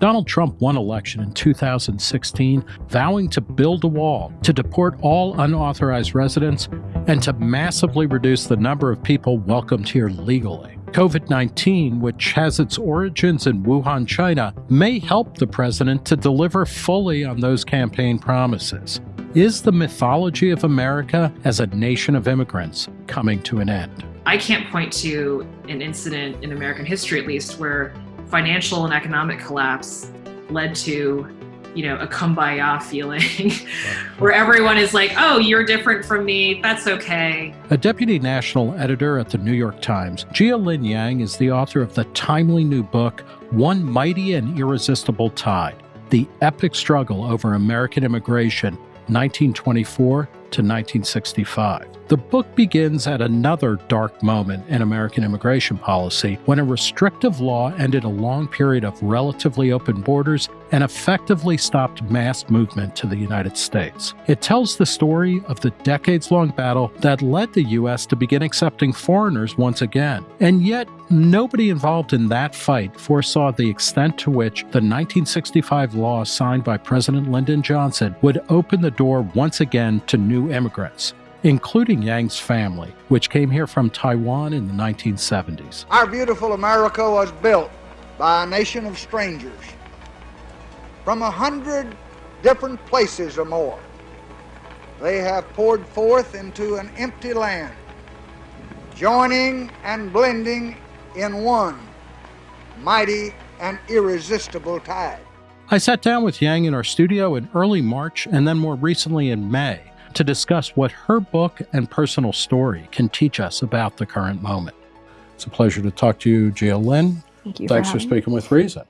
Donald Trump won election in 2016, vowing to build a wall, to deport all unauthorized residents, and to massively reduce the number of people welcomed here legally. COVID 19, which has its origins in Wuhan, China, may help the president to deliver fully on those campaign promises. Is the mythology of America as a nation of immigrants coming to an end? I can't point to an incident in American history, at least, where financial and economic collapse led to you know, a kumbaya feeling where everyone is like, oh, you're different from me. That's okay. A deputy national editor at the New York Times, Jia Lynn Yang is the author of the timely new book, One Mighty and Irresistible Tide The Epic Struggle Over American Immigration, 1924 to 1965. The book begins at another dark moment in American immigration policy when a restrictive law ended a long period of relatively open borders and effectively stopped mass movement to the United States. It tells the story of the decades long battle that led the U.S. to begin accepting foreigners once again. And yet, nobody involved in that fight foresaw the extent to which the 1965 law signed by President Lyndon Johnson would open the door once again to new immigrants including Yang's family, which came here from Taiwan in the 1970s. Our beautiful America was built by a nation of strangers from a hundred different places or more. They have poured forth into an empty land, joining and blending in one mighty and irresistible tide. I sat down with Yang in our studio in early March and then more recently in May to discuss what her book and personal story can teach us about the current moment. It's a pleasure to talk to you, Jia Lynn. Thank you. Thanks for, for speaking with Reason.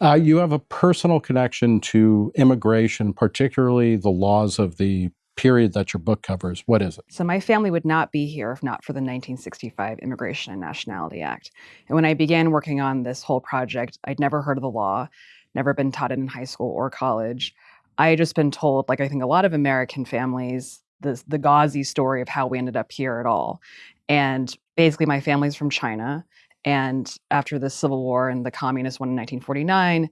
Uh, you have a personal connection to immigration, particularly the laws of the period that your book covers. What is it? So, my family would not be here if not for the 1965 Immigration and Nationality Act. And when I began working on this whole project, I'd never heard of the law, never been taught it in high school or college. I just been told, like I think a lot of American families, the the gauzy story of how we ended up here at all. And basically, my family's from China. And after the Civil War and the communists won in 1949,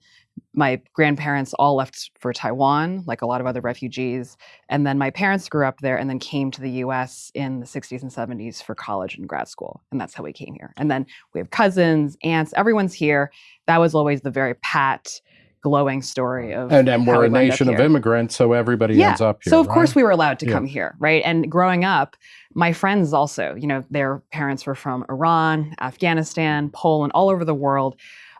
my grandparents all left for Taiwan, like a lot of other refugees. And then my parents grew up there and then came to the US in the 60s and 70s for college and grad school. And that's how we came here. And then we have cousins, aunts, everyone's here. That was always the very pat, glowing story uh, of and and we're a nation of immigrants, so everybody yeah. ends up here. So of right? course we were allowed to yeah. come here, right? And growing up, my friends also, you know, their parents were from Iran, Afghanistan, Poland, all over the world.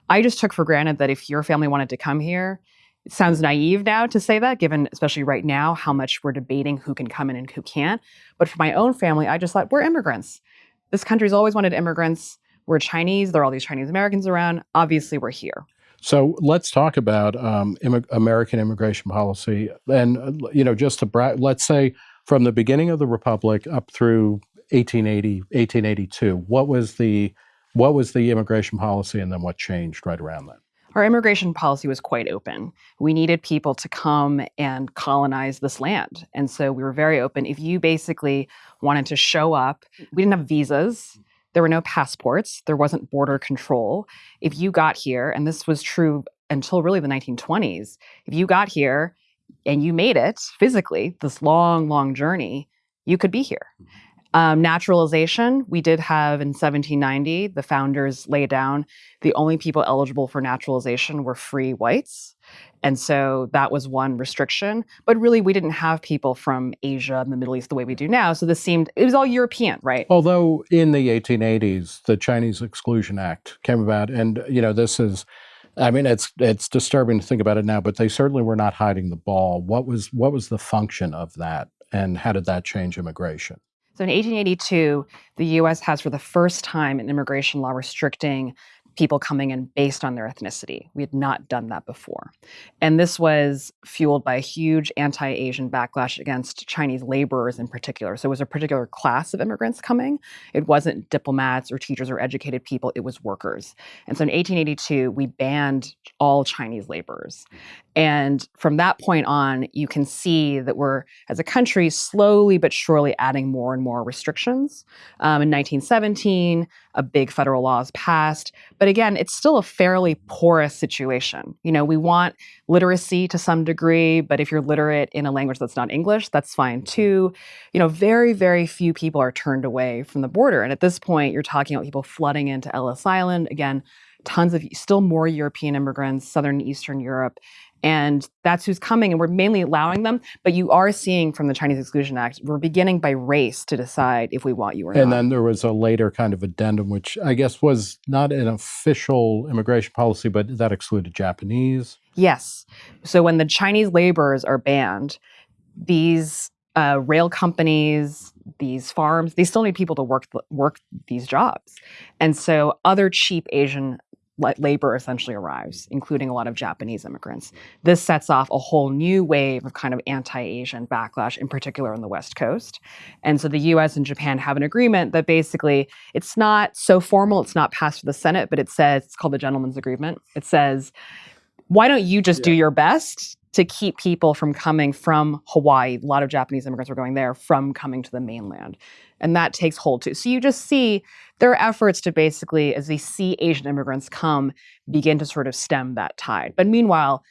I just took for granted that if your family wanted to come here, it sounds naive now to say that, given especially right now how much we're debating who can come in and who can't. But for my own family, I just thought we're immigrants. This country's always wanted immigrants. We're Chinese. There are all these Chinese Americans around. Obviously, we're here. So let's talk about um, Im American immigration policy, and uh, you know, just to let's say from the beginning of the republic up through 1880, 1882. What was the what was the immigration policy, and then what changed right around then? Our immigration policy was quite open. We needed people to come and colonize this land. And so we were very open. If you basically wanted to show up, we didn't have visas. There were no passports, there wasn't border control. If you got here, and this was true until really the 1920s, if you got here and you made it physically, this long, long journey, you could be here. Mm-hmm. Um, naturalization, we did have in 1790, the founders lay down the only people eligible for naturalization were free whites. And so that was one restriction. But really, we didn't have people from Asia and the Middle East the way we do now. So this seemed, it was all European, right? Although in the 1880s, the Chinese Exclusion Act came about. And, you know, this is, I mean, it's it's disturbing to think about it now, but they certainly were not hiding the ball. What was what was the function of that, and how did that change immigration? So in 1882, the US has for the first time an immigration law restricting people coming in based on their ethnicity. We had not done that before. And this was fueled by a huge anti Asian backlash against Chinese laborers in particular. So it was a particular class of immigrants coming. It wasn't diplomats or teachers or educated people, it was workers. And so in 1882, we banned all Chinese laborers. And from that point on, you can see that we're, as a country, slowly but surely adding more and more restrictions. Um, in 1917, a big federal law is passed. But again, it's still a fairly porous situation. You know, we want literacy to some degree, but if you're literate in a language that's not English, that's fine too. You know, very, very few people are turned away from the border. And at this point, you're talking about people flooding into Ellis Island. Again, tons of still more European immigrants, Southern and Eastern Europe. And that's who's coming, and we're mainly allowing them. But you are seeing from the Chinese Exclusion Act, we're beginning by race to decide if we want you or and not. And then there was a later kind of addendum, which I guess was not an official immigration policy, but that excluded Japanese. Yes. So when the Chinese laborers are banned, these uh, rail companies, these farms, they still need people to work work these jobs, and so other cheap Asian labor essentially arrives, including a lot of Japanese immigrants. This sets off a whole new wave of kind of anti Asian backlash, in particular on the West Coast. And so the US and Japan have an agreement that basically it's not so formal, it's not passed to the Senate, but it says it's called the Gentleman's Agreement. It says, why don't you just yeah. do your best to keep people from coming from Hawaii? A lot of Japanese immigrants were going there from coming to the mainland and that takes hold too. So you just see their efforts to basically, as they see Asian immigrants come, begin to sort of stem that tide. But meanwhile,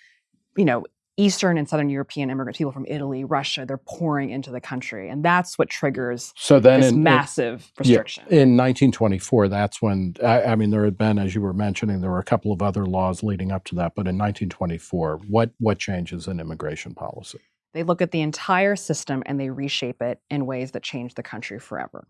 you know, Eastern and Southern European immigrants, people from Italy, Russia, they're pouring into the country, and that's what triggers so then this in, massive in, restriction. Yeah, in 1924, that's when I, I, mean there had been, as you were mentioning, there were a couple of other laws leading up to that, but in 1924, what what changes in immigration policy? They look at the entire system and they reshape it in ways that change the country forever.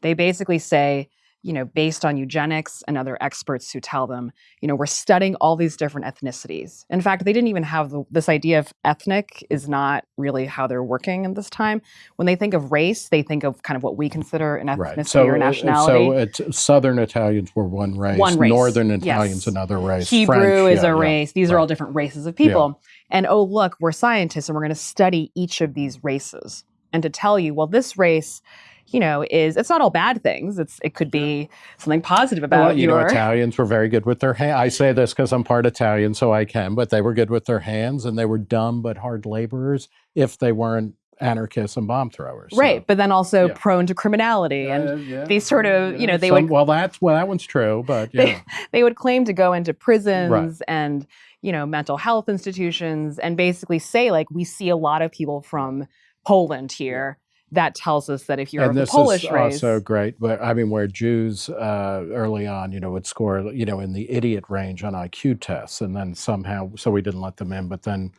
They basically say, you know, based on eugenics and other experts who tell them, you know, we're studying all these different ethnicities. In fact, they didn't even have the, this idea of ethnic is not really how they're working at this time. When they think of race, they think of kind of what we consider an ethnicity right. so, or uh, nationality. So Southern Italians were one race, one race. Northern Italians yes. another race. Hebrew French, is yeah, a race. These right. are all different races of people. Yeah. And oh, look, we're scientists and we're going to study each of these races and to tell you, well, this race you know, is it's not all bad things. It's it could be something positive about well, you your... know Italians were very good with their hands. I say this because I'm part Italian, so I can. But they were good with their hands, and they were dumb but hard laborers if they weren't anarchists and bomb throwers. Right, so, but then also yeah. prone to criminality and uh, yeah, these sort of, you know, they Some, would. Well, that's well, that one's true, but yeah. they, they would claim to go into prisons right. and you know mental health institutions and basically say like we see a lot of people from Poland here that tells us that if you're and of the Polish race, also great. But I mean, where Jews uh, early on, you know, would score, you know, in the idiot range on IQ tests, and then somehow, so we didn't let them in. But then,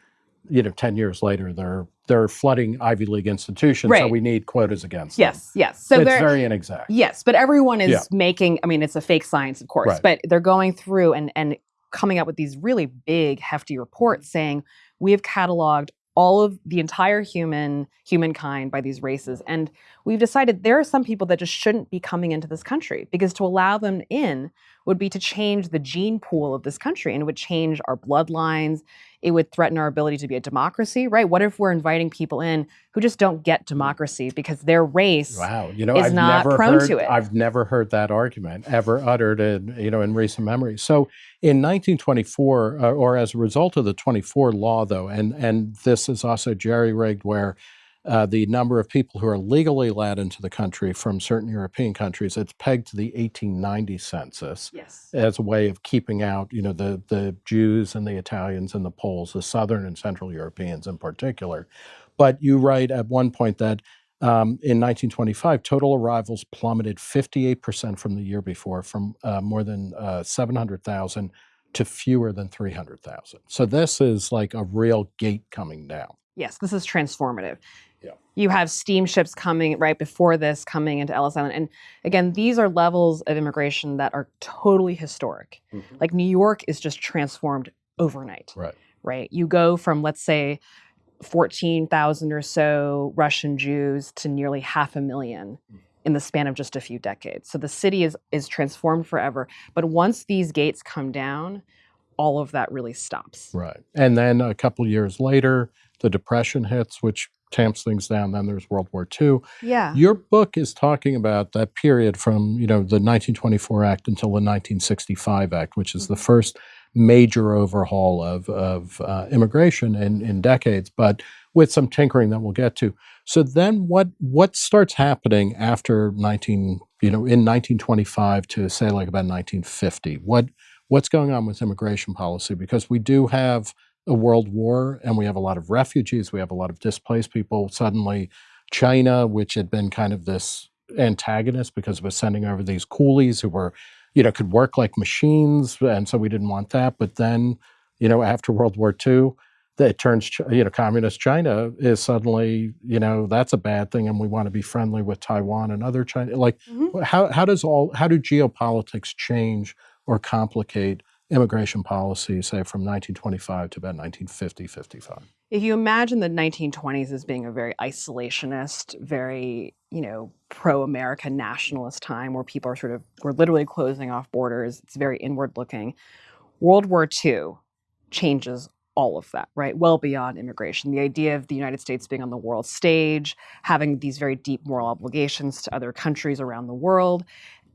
you know, ten years later, they're they're flooding Ivy League institutions, right. so we need quotas against yes, them. Yes, yes. So it's very inexact. Yes, but everyone is yeah. making. I mean, it's a fake science, of course, right. but they're going through and and coming up with these really big, hefty reports saying we have cataloged all of the entire human humankind by these races. And we've decided there are some people that just shouldn't be coming into this country because to allow them in would be to change the gene pool of this country and it would change our bloodlines it would threaten our ability to be a democracy right? What if we're inviting people in who just don't get democracy because their race wow you know is I've not never prone heard, to it? I've never heard that argument ever uttered in you know in recent memory. So in 1924 uh, or as a result of the 24 law though and and this is also jerry rigged where uh, the number of people who are legally let into the country from certain European countries, it's pegged to the 1890 census yes. as a way of keeping out, you know, the, the Jews and the Italians and the Poles, the Southern and Central Europeans in particular. But you write at one point that um, in 1925, total arrivals plummeted 58% from the year before, from uh, more than uh, 700,000 to fewer than 300,000. So this is like a real gate coming down. Yes, this is transformative. Yeah. You have steamships coming right before this coming into Ellis Island. And again, these are levels of immigration that are totally historic. Mm-hmm. Like New York is just transformed overnight. Right. Right. You go from, let's say, 14,000 or so Russian Jews to nearly half a million mm. in the span of just a few decades. So the city is is transformed forever. But once these gates come down, all of that really stops. Right. And then a couple years later, the depression hits, which tamps things down. Then there's World War II. Yeah. Your book is talking about that period from you know the 1924 Act until the 1965 Act, which is mm-hmm. the first major overhaul of of uh, immigration in in decades, but with some tinkering that we'll get to. So then, what what starts happening after 19 you know, in 1925 to say like about 1950? What what's going on with immigration policy? Because we do have a world war and we have a lot of refugees, we have a lot of displaced people. Suddenly, China, which had been kind of this antagonist because it was sending over these coolies who were, you know, could work like machines, and so we didn't want that. But then, you know, after World War II, it turns, you know, communist China is suddenly, you know, that's a bad thing, and we want to be friendly with Taiwan and other China. Like, mm-hmm. how how does all how do geopolitics change or complicate immigration policy, say from 1925 to about 1950, 55? If you imagine the 1920s as being a very isolationist, very, you know, pro-America nationalist time where people are sort of, we're literally closing off borders, it's very inward looking. World War II changes all of that, right? Well beyond immigration. The idea of the United States being on the world stage, having these very deep moral obligations to other countries around the world.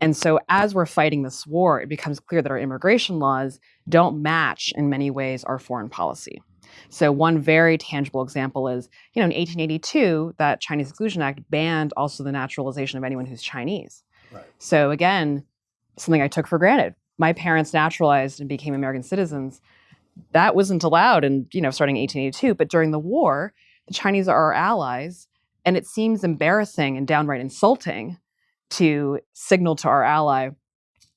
And so, as we're fighting this war, it becomes clear that our immigration laws don't match in many ways our foreign policy. So, one very tangible example is, you know, in 1882, that Chinese Exclusion Act banned also the naturalization of anyone who's Chinese. Right. So, again, something I took for granted. My parents naturalized and became American citizens that wasn't allowed in, you know, starting 1882. But during the war, the Chinese are our allies. And it seems embarrassing and downright insulting to signal to our ally,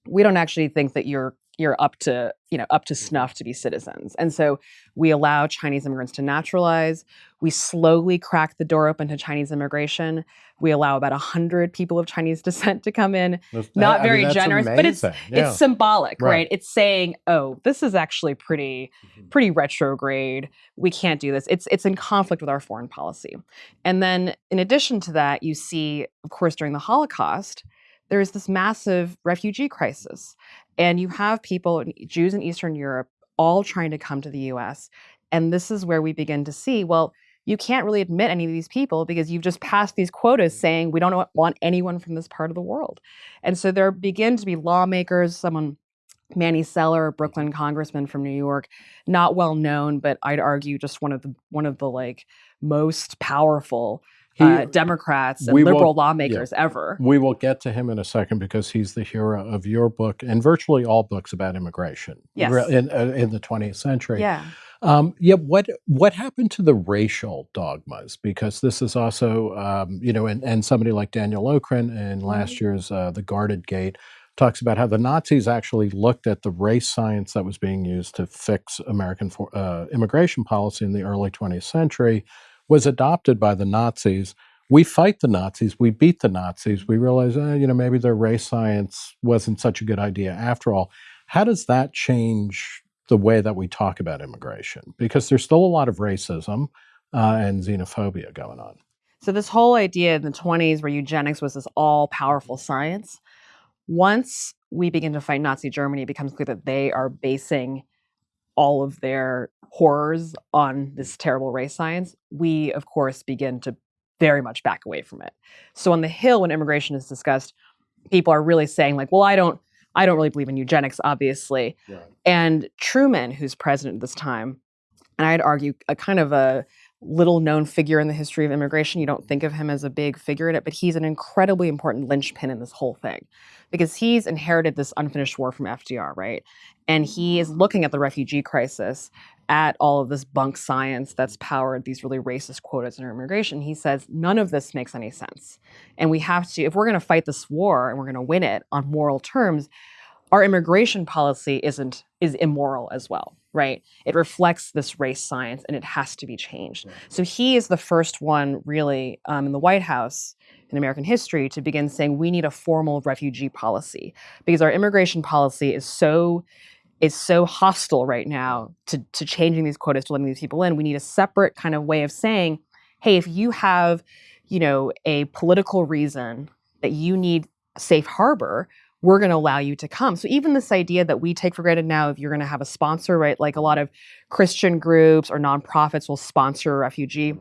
we don't actually think that you're you're up to you know up to mm-hmm. snuff to be citizens and so we allow chinese immigrants to naturalize we slowly crack the door open to chinese immigration we allow about 100 people of chinese descent to come in not very mean, generous amazing. but it's yeah. it's symbolic right. right. it's saying oh this is actually pretty mm-hmm. pretty retrograde we can't do this it's it's in conflict with our foreign policy and then in addition to that you see of course during the holocaust there's this massive refugee crisis. And you have people, Jews in Eastern Europe, all trying to come to the US. And this is where we begin to see well, you can't really admit any of these people because you've just passed these quotas mm-hmm. saying we don't want anyone from this part of the world. And so there begin to be lawmakers, someone Manny Celler, Brooklyn congressman from New York, not well known, but I'd argue just one of the one of the like most powerful he, uh, Democrats and liberal will, lawmakers yeah, ever. We will get to him in a second because he's the hero of your book and virtually all books about immigration yes. in, uh, in the 20th century. Yeah. Um, yeah. What what happened to the racial dogmas? Because this is also, um, you know, and, and somebody like Daniel Okrent in last mm-hmm. year's uh, The Guarded Gate talks about how the Nazis actually looked at the race science that was being used to fix American for, uh, immigration policy in the early 20th century was adopted by the Nazis. We fight the Nazis, we beat the Nazis, we realize, eh, you know, maybe their race science wasn't such a good idea after all. How does that change the way that we talk about immigration? Because there's still a lot of racism uh, and xenophobia going on. So, this whole idea in the 20s where eugenics was this all powerful science, once we begin to fight Nazi Germany, it becomes clear that they are basing all of their horrors on this terrible race science, we, of course, begin to very much back away from it. So on the Hill, when immigration is discussed, people are really saying, like, well, I don't. I don't really believe in eugenics, obviously. And Truman, who's president at this time, and I'd argue a kind of a little known figure in the history of immigration. You don't think of him as a big figure in it, but he's an incredibly important linchpin in this whole thing because he's inherited this unfinished war from FDR, right? And he is looking at the refugee crisis, at all of this bunk science that's powered these really racist quotas in our immigration. He says none of this makes any sense. And we have to, if we're going to fight this war and we're going to win it on moral terms, our immigration policy isn't is immoral as well right? It reflects this race science and it has to be changed. So he is the first one really um, in the white house in American history to begin saying we need a formal refugee policy because our immigration policy is so is so hostile right now to, to changing these quotas to letting these people in. We need a separate kind of way of saying, hey, if you have, you know, a political reason that you need safe harbor, we're going to allow you to come. So even this idea that we take for granted now, if you're going to have a sponsor, right? Like a lot of Christian groups or nonprofits will sponsor a refugee.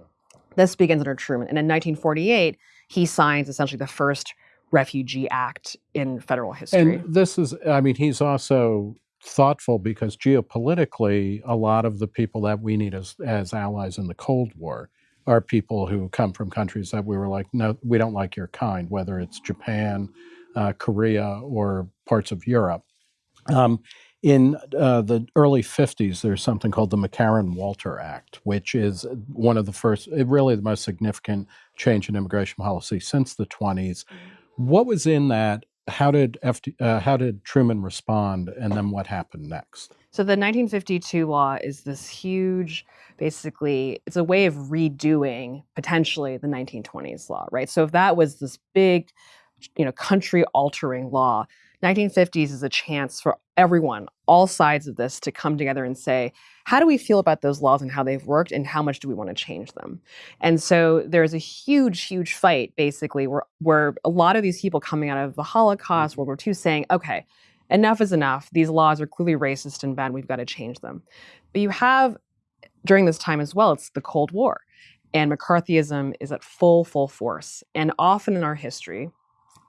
This begins under Truman. And in 1948, he signs essentially the first Refugee Act in federal history. And this is, I mean, he's also thoughtful because geopolitically, a lot of the people that we need as, as allies in the Cold War are people who come from countries that we were like, no, we don't like your kind, whether it's Japan, uh, Korea or parts of Europe. Um, in uh, the early 50s, there's something called the McCarran Walter Act, which is one of the first, really the most significant change in immigration policy since the 20s. What was in that? How did FD, uh, how did Truman respond, and then what happened next? So the 1952 law is this huge, basically, it's a way of redoing potentially the 1920s law, right? So if that was this big, you know, country altering law, 1950s is a chance for everyone, all sides of this, to come together and say, how do we feel about those laws and how they've worked, and how much do we want to change them? And so there's a huge, huge fight, basically, where, where a lot of these people coming out of the Holocaust, mm-hmm. World War II, saying, okay, enough is enough. These laws are clearly racist and bad. We've got to change them. But you have, during this time as well, it's the Cold War. And McCarthyism is at full, full force. And often in our history,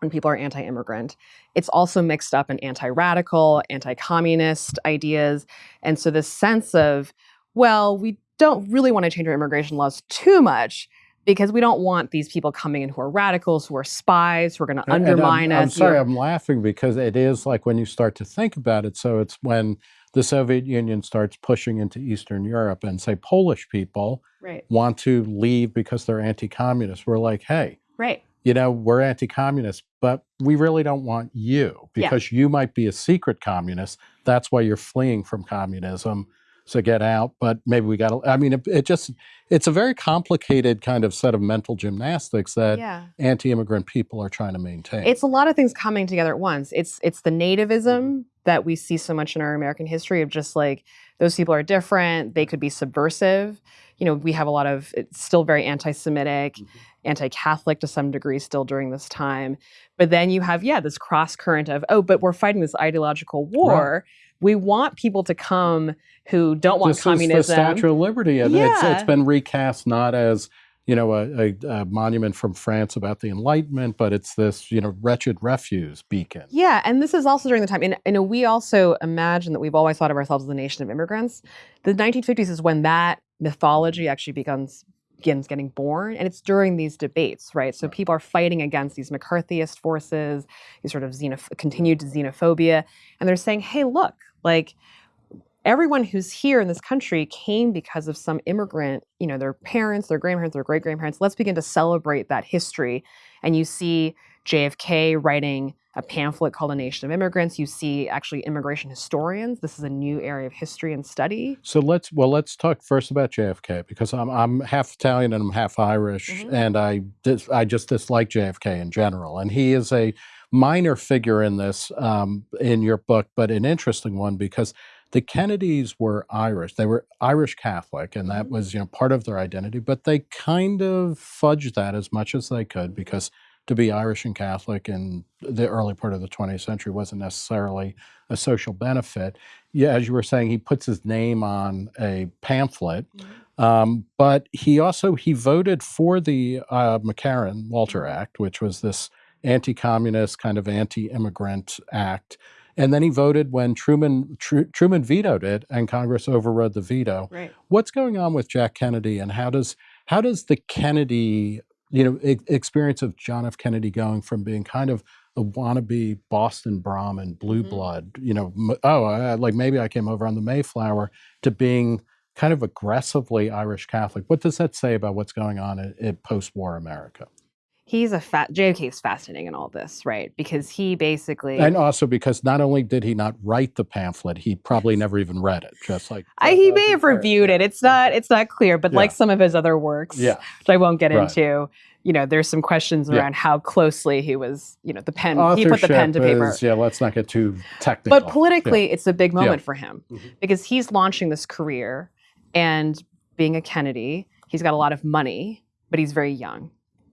when people are anti immigrant. It's also mixed up in anti radical, anti communist ideas. And so, this sense of, well, we don't really want to change our immigration laws too much because we don't want these people coming in who are radicals, who are spies, who are going to undermine I'm, us. I'm sorry, I'm laughing because it is like when you start to think about it. So, it's when the Soviet Union starts pushing into Eastern Europe and say Polish people right. want to leave because they're anti communist. We're like, hey, right you know, we're anti communist, but we really don't want you because yeah. you might be a secret communist. That's why you're fleeing from communism to get out. But maybe we got to, I mean, it, it, just, it's a very complicated kind of set of mental gymnastics that yeah. anti immigrant people are trying to maintain. It's a lot of things coming together at once. It's, it's the nativism mm-hmm. That we see so much in our American history of just like, those people are different, they could be subversive. You know, we have a lot of, it's still very anti Semitic. Mm-hmm anti-Catholic to some degree still during this time. But then you have, yeah, this cross current of, oh, but we're fighting this ideological war. Right. We want people to come who don't want this communism. Is the Statue of Liberty, and yeah. it's, it's been recast not as you know, a, a, a, monument from France about the Enlightenment, but it's this, you know, wretched refuse beacon. Yeah, and this is also during the time, and, and we also imagine that we've always thought of ourselves as a nation of immigrants. The 1950s is when that mythology actually becomes begins getting born. And it's during these debates, right? So people are fighting against these McCarthyist forces, these sort of xenoph- continued xenophobia. And they're saying, hey, look, like everyone who's here in this country came because of some immigrant, you know, their parents, their grandparents, their great grandparents. Let's begin to celebrate that history. And you see JFK writing a pamphlet called A Nation of Immigrants. You see actually immigration historians. This is a new area of history and study. So let's well let's talk first about JFK because I'm I'm half Italian and I'm half Irish mm-hmm. and I dis, I just dislike JFK in general and he is a minor figure in this um, in your book, but an interesting one because the Kennedys were Irish. They were Irish Catholic, and that mm-hmm. was you know part of their identity. But they kind of fudged that as much as they could because to be Irish and Catholic in the early part of the 20th century wasn't necessarily a social benefit. Yeah, as you were saying, he puts his name on a pamphlet, mm-hmm. um, but he also he voted for the uh, McCarran Walter mm-hmm. Act, which was this anti-communist kind of anti-immigrant act. And then he voted when Truman Tr- Truman vetoed it, and Congress overrode the veto. Right. What's going on with Jack Kennedy, and how does how does the Kennedy you know, experience of John F. Kennedy going from being kind of a wannabe Boston Brahmin, blue mm-hmm. blood, you know, oh, I, like maybe I came over on the Mayflower, to being kind of aggressively Irish Catholic. What does that say about what's going on in, in post-war America? He's a fat JFK is fascinating in all this, right? Because he basically and also because not only did he not write the pamphlet, he probably never even read it. Just like I, he may have reviewed it. It's not it's not clear, but yeah. like some of his other works, yeah. which I won't get right. into. You know, there's some questions around yeah. how closely he was. You know, the pen. Authorship he put the pen to paper. Is, yeah, let's not get too technical. But politically, yeah. it's a big moment for him mm-hmm. because he's launching this career, and being a Kennedy, he's got a lot of money, but he's very young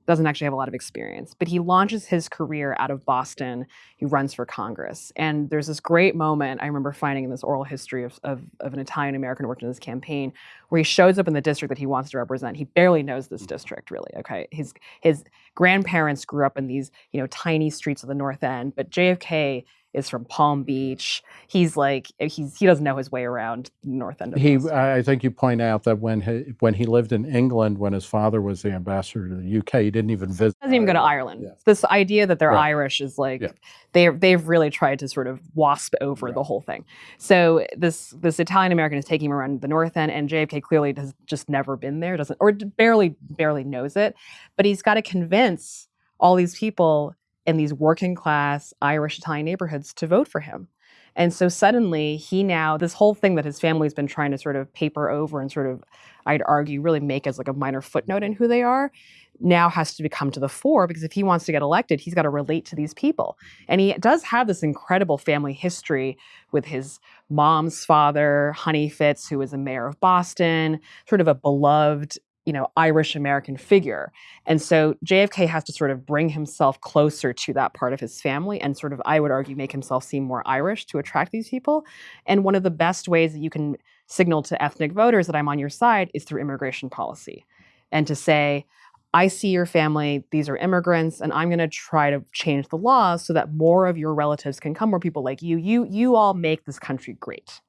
doesn't actually have a lot of experience, but he launches his career out of Boston. He runs for Congress. And there's this great moment I remember finding in this oral history of, of, of an Italian American who worked in this campaign where he shows up in the district that he wants to represent. He barely knows this mm. district, really. Okay. His, his grandparents grew up in these, you know, tiny streets of the North End, but JFK is from Palm Beach. He's like he's he doesn't know his way around the north end of He. I think you point out that when he, when he lived in England, when his father was the ambassador to the UK, he didn't even visit. doesn't even go to Ireland. Yeah. This idea that they're Right. Irish is like Yeah. they they've really tried to sort of wasp over Right. the whole thing. So this this Italian American is taking him around the north end, and JFK clearly has just never been there, doesn't or barely barely knows it, but he's got to convince all these people in these working class Irish Italian neighborhoods to vote for him. And so suddenly he now, this whole thing that his family's been trying to sort of paper over and sort of, I'd argue, really make as like a minor footnote in who they are, now has to become to the fore because if he wants to get elected, he's got to relate to these people. And he does have this incredible family history with his mom's father, Honey Fitz, who was a mayor of Boston, sort of a beloved, you know, Irish American figure. And so JFK has to sort of bring himself closer to that part of his family and sort of, I would argue, make himself seem more Irish to attract these people. And one of the best ways that you can signal to ethnic voters that I'm on your side is through immigration policy. And to say, I see your family, these are immigrants, and I'm going to try to change the laws so that more of your relatives can come, more people like you. You you all make this country great.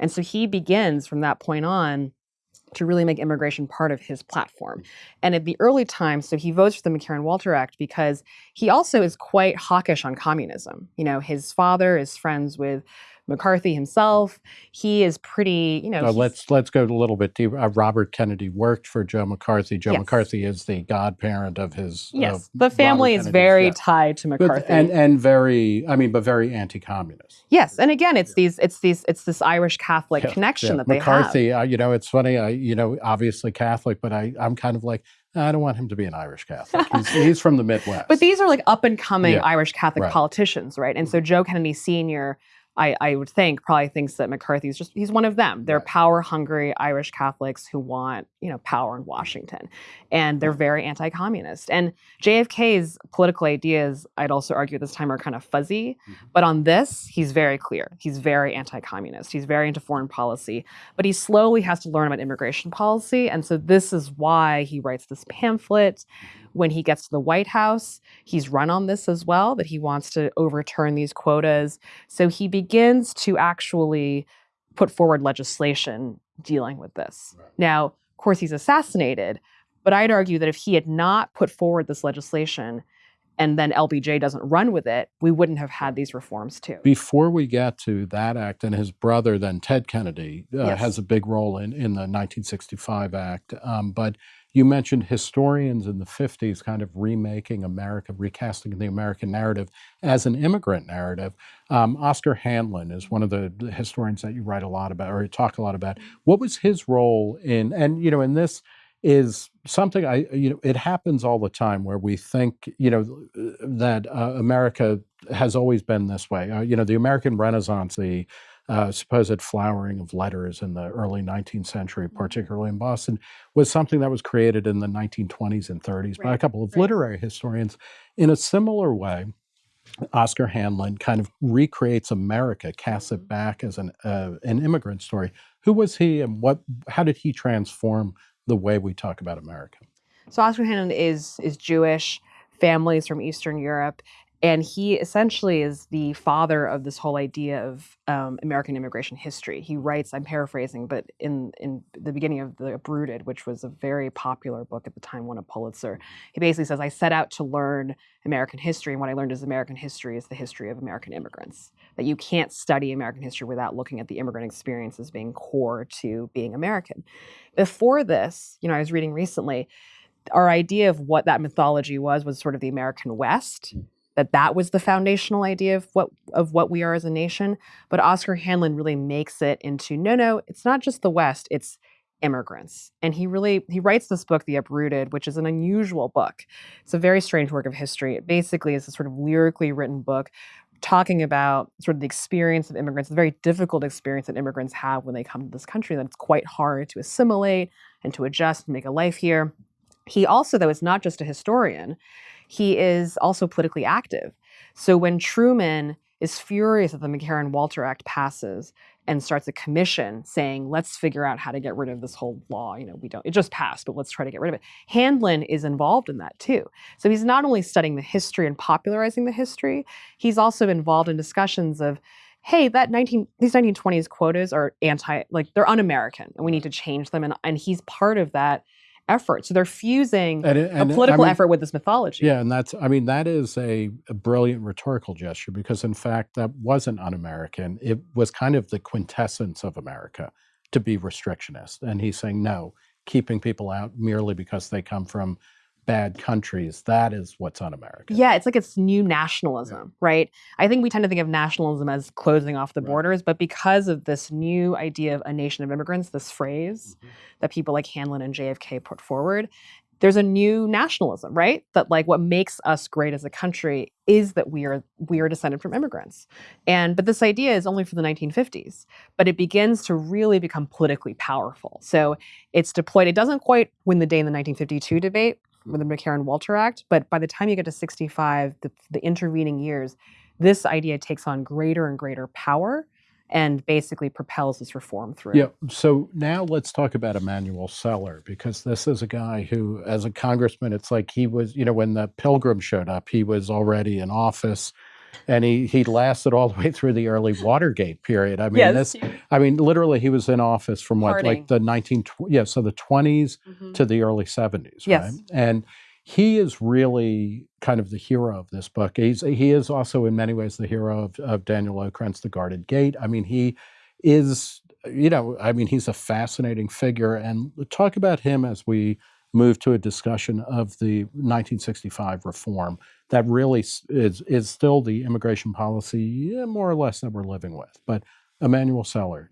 And so he begins from that point on to really make immigration part of his platform. Mm. And at the early times, so he votes for the McCarran-Walter Act because he also is quite hawkish on communism. You know, his father is friends with McCarthy himself. He is pretty, you know, Uh, let's let's go a little bit deeper. Uh, Robert Kennedy worked for Joe McCarthy. Joe Yes. McCarthy is the godparent of his. yes, the family Robert is Kennedy's very death. tied to But- McCarthy. and and very, I mean, but very anti-communist. Yes, and again, it's these, it's these, it's this Irish Catholic Yeah, connection Yeah, that they McCarthy, uh, you know, it's funny. I, you know, obviously Catholic, but I, I'm kind of like, I don't want him to be an Irish Catholic. He's, he's from the Midwest. But these are like up and coming Yeah, Irish Catholic right. politicians, right? And so Joe Kennedy Sr. I, I would think probably thinks that McCarthy's just he's one of them. They're Right. power hungry Irish Catholics who want you know power in Washington, and they're very anti-communist. And JFK's political ideas, I'd also argue at this time, are kind of fuzzy. Mhm. But on this, he's very clear. He's very anti-communist. He's very into foreign policy. But he slowly has to learn about immigration policy, and so this is why he writes this pamphlet. When he gets to the White House, he's run on this as well that he wants to overturn these quotas. So he begins to actually put forward legislation dealing with this. Right. Now, of course, he's assassinated, but I'd argue that if he had not put forward this legislation and then LBJ doesn't run with it, we wouldn't have had these reforms too. Before we get to that act, and his brother, then Ted Kennedy, uh, Yes. has a big role in, in the 1965 Act. Um, but you mentioned historians in the 50s kind of remaking America, recasting the American narrative as an immigrant narrative. Um, Oscar Handlin is one of the historians that you write a lot about or you talk a lot about. What was his role in, and you know, in this is something I, you know, it happens all the time where we think, you know, that uh, America has always been this way. Uh, you know, the American Renaissance, the uh, supposed flowering of letters in the early 19th century, particularly in Boston, was something that was created in the 1920s and 30s by a couple of right. literary historians. In a similar way, Oscar Handlin kind of recreates America, casts it back as an uh, an immigrant story. Who was he, and what? How did he transform the way we talk about America? So Oscar Handlin is is Jewish, families from Eastern Europe, and he essentially is the father of this whole idea of um, American immigration history. He writes, I'm paraphrasing, but in in the beginning of the Uprooted, which was a very popular book at the time, won a Pulitzer. He basically says, I set out to learn American history, and what I learned is American history is the history of American immigrants. That you can't study American history without looking at the immigrant experience as being core to being American. Before this, you know, I was reading recently our idea of what that mythology was was sort of the American West. That that was the foundational idea of what of what we are as a nation. But Oscar Handlin really makes it into no, no, it's not just the West. It's immigrants. And he really he writes this book, The Uprooted, which is an unusual book. It's a very strange work of history. It basically is a sort of lyrically written book talking about sort of the experience of immigrants, the very difficult experience that immigrants have when they come to this country, that it's quite hard to assimilate and to adjust and make a life here. He also, though, is not just a historian, he is also politically active. So when Truman is furious that the McCarran Walter Act passes and starts a commission saying, let's figure out how to get rid of this whole law. You know, we don't, it just passed, but let's try to get rid of it. Handlin is involved in that too. So he's not only studying the history and popularizing the history, he's also involved in discussions of, hey, that 19, these 1920s quotas are anti, like they're un-American and we need to change them. And, and he's part of that effort. So they're fusing And and a political I mean- effort with this mythology. Yeah, and that's, I mean, that is a, a brilliant rhetorical gesture because, in fact, that wasn't un American. It was kind of the quintessence of America to be restrictionist. And he's saying, no, keeping people out merely because they come from bad countries, that is what's un American. Yeah, it's like it's new nationalism, right? I think we tend to think of nationalism as closing off the Right. borders, but because of this new idea of a nation of immigrants, this phrase Mm-hmm. that people like Handlin and JFK put forward, there's a new nationalism, right? That like what makes us great as a country is that we are we are descended from immigrants. And but this idea is only for the 1950s, but it begins to really become politically powerful. So it's deployed. It doesn't quite win the day in the 1952 debate with the McCarran-Walter Act, but by the time you get to 65, the, the intervening years, this idea takes on greater and greater power and basically propels this reform through. Yeah. So now let's talk about Emanuel Celler because this is a guy who, as a congressman, it's like he was, you know, when the Pilgrim showed up, he was already in office, and he he lasted all the way through the early Watergate period. I mean, Yes. this, I mean, literally, he was in office from what, Harding. like the nineteen, yeah, so the twenties Mhm. to the early 70s, Yes. right? And he is really kind of the hero of this book. He's he is also in many ways the hero of, of Daniel Okrent's The Guarded Gate. I mean, he is, you know, I mean, he's a fascinating figure. And talk about him as we move to a discussion of the 1965 reform that really is is still the immigration policy, yeah, more or less that we're living with. But Emanuel Celler,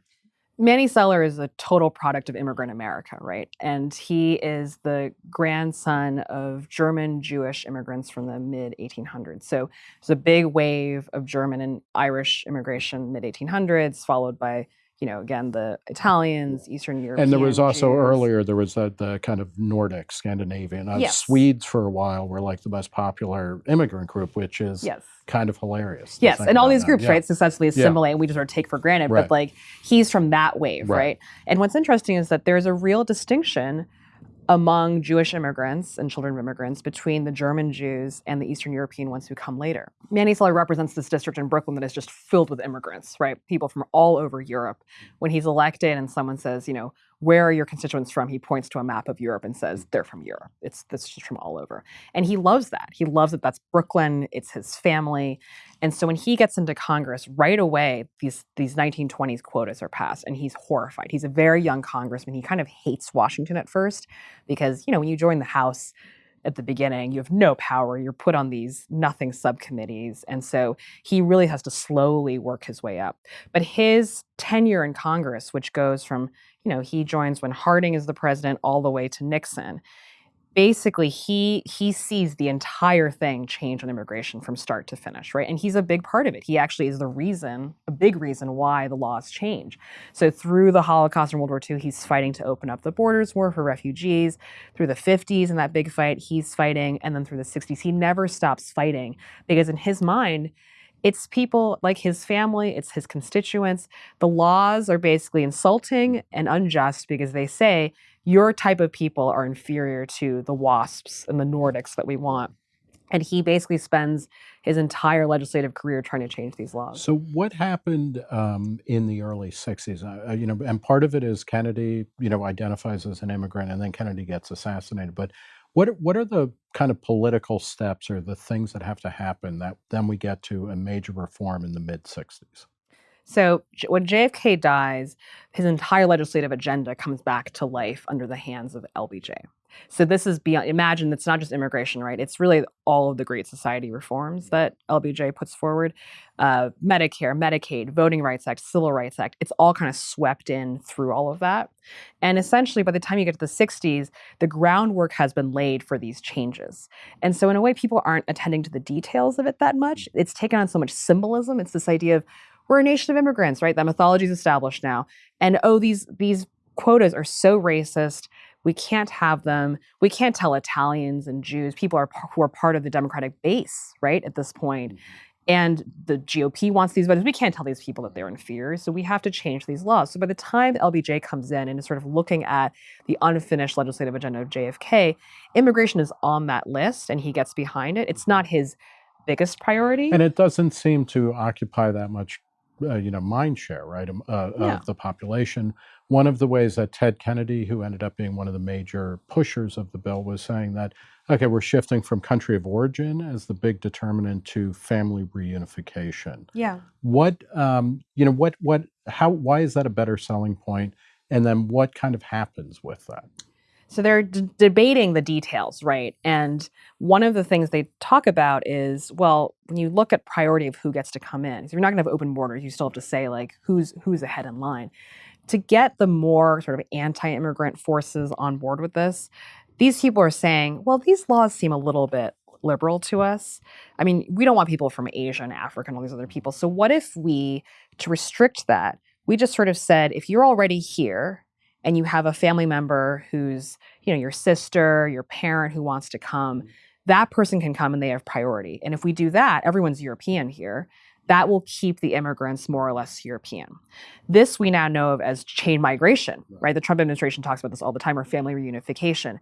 Manny Celler is a total product of immigrant America, right? And he is the grandson of German Jewish immigrants from the mid 1800s. So there's a big wave of German and Irish immigration mid 1800s, followed by, you know, again the Italians, Eastern European. and there was also Jews. earlier there was that the kind of Nordic Scandinavian. Uh, Yes. Swedes for a while were like the most popular immigrant group, which is Yes. kind of hilarious. Yes, and all these now. groups, Yeah. right, successfully Yeah. assimilate, and we just sort of take for granted. Right. But like, he's from that wave, Right. right. And what's interesting is that there's a real distinction among Jewish immigrants and children of immigrants between the German Jews and the Eastern European ones who come later. Manny Celler represents this district in Brooklyn that is just filled with immigrants, right? People from all over Europe. When he's elected and someone says, you know, where are your constituents from? He points to a map of Europe and says, they're from Europe. It's this just from all over. And he loves that. He loves that that's Brooklyn, it's his family. And so when he gets into Congress, right away, these these 1920s quotas are passed, and he's horrified. He's a very young congressman. He kind of hates Washington at first because you know when you join the House at the beginning, you have no power. You're put on these nothing subcommittees, and so he really has to slowly work his way up. But his tenure in Congress, which goes from you know he joins when Harding is the president all the way to Nixon basically he he sees the entire thing change on immigration from start to finish right? And he's a big part of it. He actually is the reason a big reason why the laws change. So through the holocaust and world war ii he's fighting to open up the borders more for refugees. Through the 50s in that big fight he's fighting. And then through the 60s he never stops fighting because in his mind it's people like his family, it's his constituents. The laws are basically insulting and unjust because they say your type of people are inferior to the WASPs and the Nordics that we want. And he basically spends his entire legislative career trying to change these laws. So what happened um, in the early '60s? Uh, you know, and part of it is Kennedy, you know, identifies as an immigrant, and then Kennedy gets assassinated. But what what are the kind of political steps or the things that have to happen that then we get to a major reform in the mid '60s? So when JFK dies, his entire legislative agenda comes back to life under the hands of LBJ. So this is beyond. Imagine it's not just immigration, right? It's really all of the Great Society reforms that LBJ puts forward: uh, Medicare, Medicaid, Voting Rights Act, Civil Rights Act. It's all kind of swept in through all of that. And essentially, by the time you get to the 60s, the groundwork has been laid for these changes. And so, in a way, people aren't attending to the details of it that much. It's taken on so much symbolism. It's this idea of we're a nation of immigrants, right? That mythology is established now. And oh, these these quotas are so racist. We can't have them. We can't tell Italians and Jews, people are, who are part of the Democratic base, right, at this point, mm-hmm. And the GOP wants these voters. We can't tell these people that they're in fear. so we have to change these laws. So by the time LBJ comes in and is sort of looking at the unfinished legislative agenda of JFK, immigration is on that list and he gets behind it. It's not his biggest priority. And it doesn't seem to occupy that much, uh, you know, mind share, right, um, uh, No. of the population. One of the ways that Ted Kennedy, who ended up being one of the major pushers of the bill, was saying that, okay, we're shifting from country of origin as the big determinant to family reunification. yeah. What, um, you know, what, what, how, why is that a better selling point? And then what kind of happens with that? So they're debating the details, right? And one of the things they talk about is, well, when you look at priority of who gets to come in, so you're not going to have open borders. You still have to say like who's who's ahead in line. To get the more sort of anti-immigrant forces on board with this, these people are saying, well, these laws seem a little bit liberal to us. I mean, we don't want people from Asia and Africa and all these other people. So what if we, to restrict that, we just sort of said, if you're already here and you have a family member who's, you know, your sister, your parent who wants to come, mm. that person can come and they have priority. And if we do that, everyone's European here. That will keep the immigrants more or less European. This we now know of as chain migration, right? The Trump administration talks about this all the time, or family reunification.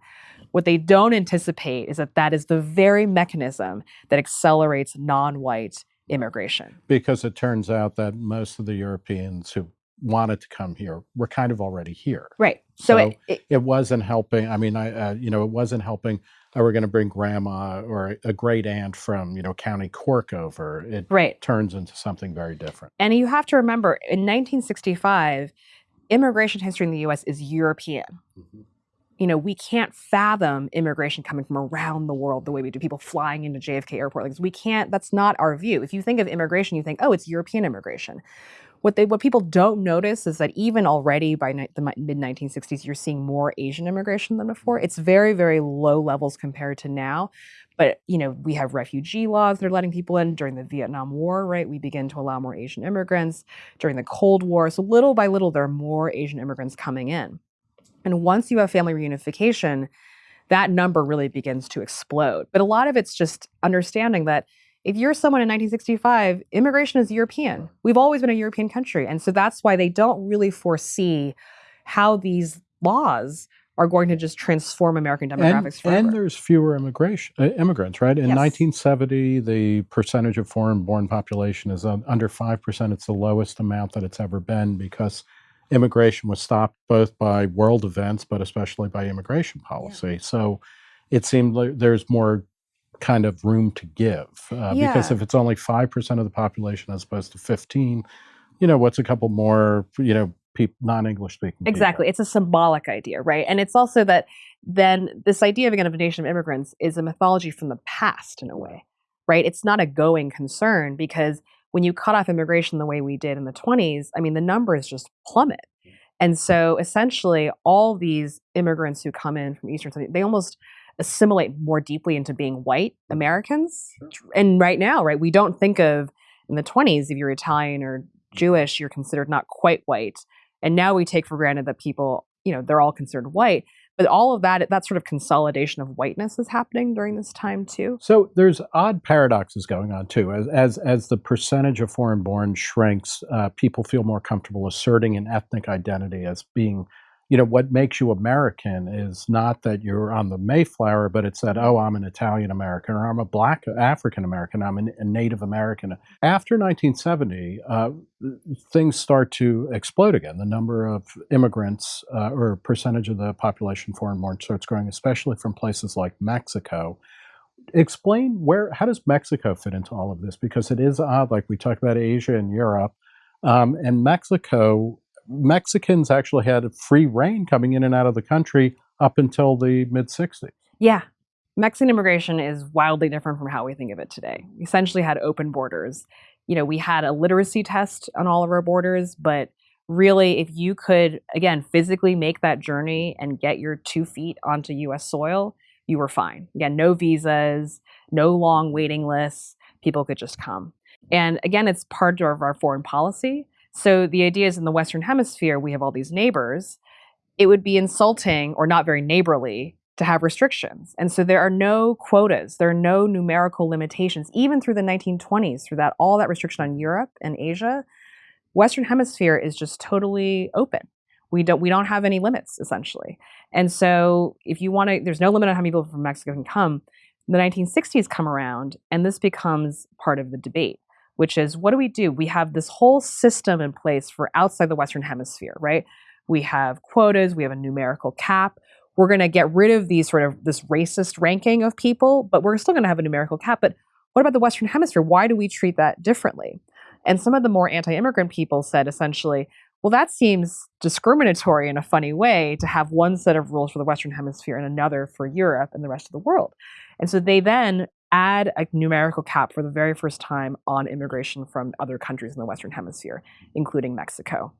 What they don't anticipate is that that is the very mechanism that accelerates non-white immigration. Because it turns out that most of the Europeans who wanted to come here were kind of already here. Right. So, it, So- it, it wasn't helping. I mean, I uh, you know, it wasn't helping. Oh, we're going to bring grandma or a great aunt from you know County Cork over. It right. turns into something very different. And you have to remember, in 1965, immigration history in the US is European. You know, we can't fathom immigration coming from around the world the way we do, people flying into JFK airport. Like we can't, that's not our view. If you think of immigration, you think, oh, it's European immigration. What they what people don't notice is that even already by ni- the mid 1960s, you're seeing more Asian immigration than before. Mm. It's very, very low levels compared to now. But you know, we have refugee laws that are letting people in during the Vietnam War, right? We begin to allow more Asian immigrants during the Cold War. So little by little, there are more Asian immigrants coming in. And once you have family reunification, that number really begins to explode. But a lot of it's just understanding that if you're someone in 1965, immigration is European. We've always been a European country. And so that's why they don't really foresee how these laws are going to just transform American And, demographics forever. and there's fewer immigration uh, immigrants, right? In Yes. 1970, the percentage of foreign-born population is un- under five percent. It's the lowest amount that it's ever been because immigration was stopped both by world events, but especially by immigration policy. So it seemed like there's more kind of room to give uh, because if it's only five percent of the population as opposed to 15, you know, what's a couple more, you know, non-English speaking. people? Exactly. It's a symbolic idea, right? And it's also that then this idea of again of a nation of immigrants is a mythology from the past in a way, right? It's not a going concern because when you cut off immigration the way we did in the 20s, I mean, the numbers just plummet. And so essentially, all these immigrants who come in from Eastern, they almost assimilate more deeply into being white Americans. And right now, right, we don't think of in the 20s, if you're Italian or Jewish, you're considered not quite white. And now we take for granted that people, you know, they're all considered white. But all of that, that sort of consolidation of whiteness is happening during this time too. So there's odd paradoxes going on too. As as, as the percentage of foreign-born shrinks, uh, people feel more comfortable asserting an ethnic identity as being, you know, what makes you American is not that you're on the Mayflower, but it's that oh, I'm an Italian American or I'm a Black African American, I'm a Native American. After 1970, uh, things start to explode again. The number of immigrants uh, or percentage of the population foreign-born starts growing, especially from places like Mexico explain where how does mexico fit into all of this because it is odd like we talked about asia and europe um, and mexico mexicans actually had free reign coming in and out of the country up until the mid 60s Yeah. Mexican immigration is wildly different from how we think of it today. We essentially had open borders. You know, we had a literacy test on all of our borders, but really, if you could, again, physically make that journey and get your two feet onto US soil, you were fine. Again, no visas, no long waiting lists. People could just come. And again, it's part of our foreign policy. So the idea is in the Western Hemisphere, we have all these neighbors. It would be insulting or not very neighborly to have restrictions. And so there are no quotas, there are no numerical limitations, even through the 1920s, through that all that restriction on Europe and Asia. Western Hemisphere is just totally open. We don't we don't have any limits essentially. And so if you want to, there's no limit on how many people from Mexico can come. The 1960s come around, and this becomes part of the debate, which is what do we do? We have this whole system in place for outside the Western Hemisphere, right? We have quotas, we have a numerical cap. We're going to get rid of these sort of this racist ranking of people, but we're still going to have a numerical cap. But what about the Western Hemisphere? Why do we treat that differently? And some of the more anti immigrant people said essentially, well, that seems discriminatory in a funny way to have one set of rules for the Western Hemisphere and another for Europe and the rest of the world. And so they then add a numerical cap for the very first time on immigration from other countries in the Western Hemisphere, including Mexico.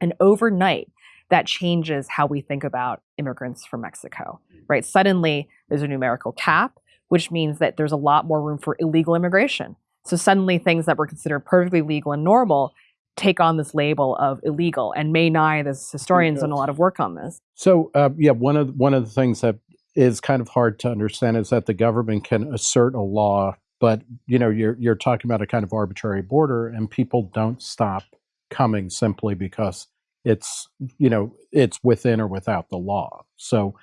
And overnight, that changes how we think about immigrants from Mexico, right? Suddenly, there's a numerical cap, which means that there's a lot more room for illegal immigration. So suddenly, things that were considered perfectly legal and normal take on this label of illegal. And Mae Ngai, this historian's done a lot of work on this. So, uh, yeah, one of one of the things that is kind of hard to understand is that the government can assert a law, but you know, you're you're talking about a kind of arbitrary border, and people don't stop coming simply because it's you know it's within or without the law. So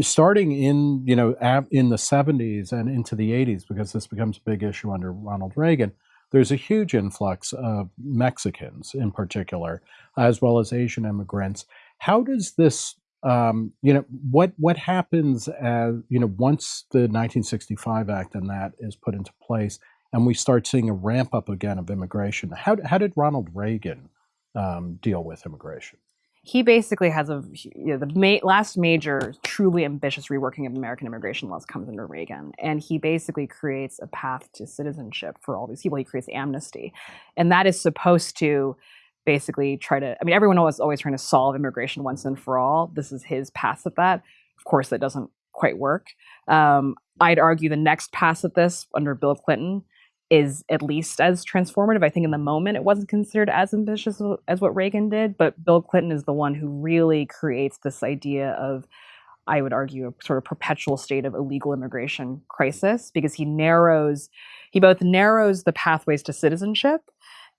starting in you know in the 70s and into the 80s because this becomes a big issue under Ronald Reagan there's a huge influx of Mexicans in particular as well as Asian immigrants how does this um, you know what what happens as you know once the 1965 act and that is put into place and we start seeing a ramp up again of immigration how, how did Ronald Reagan um, deal with immigration. He basically has a you know, the ma- last major truly ambitious reworking of American immigration laws comes under Reagan, and he basically creates a path to citizenship for all these people. He creates amnesty, and that is supposed to basically try to. I mean, everyone was always trying to solve immigration once and for all. This is his pass at that. Of course, that doesn't quite work. Um, I'd argue the next pass at this under Bill Clinton is at least as transformative. I think in the moment it wasn't considered as ambitious as what Reagan did, but Bill Clinton is the one who really creates this idea of, I would argue, a sort of perpetual state of illegal immigration crisis because he narrows, he both narrows the pathways to citizenship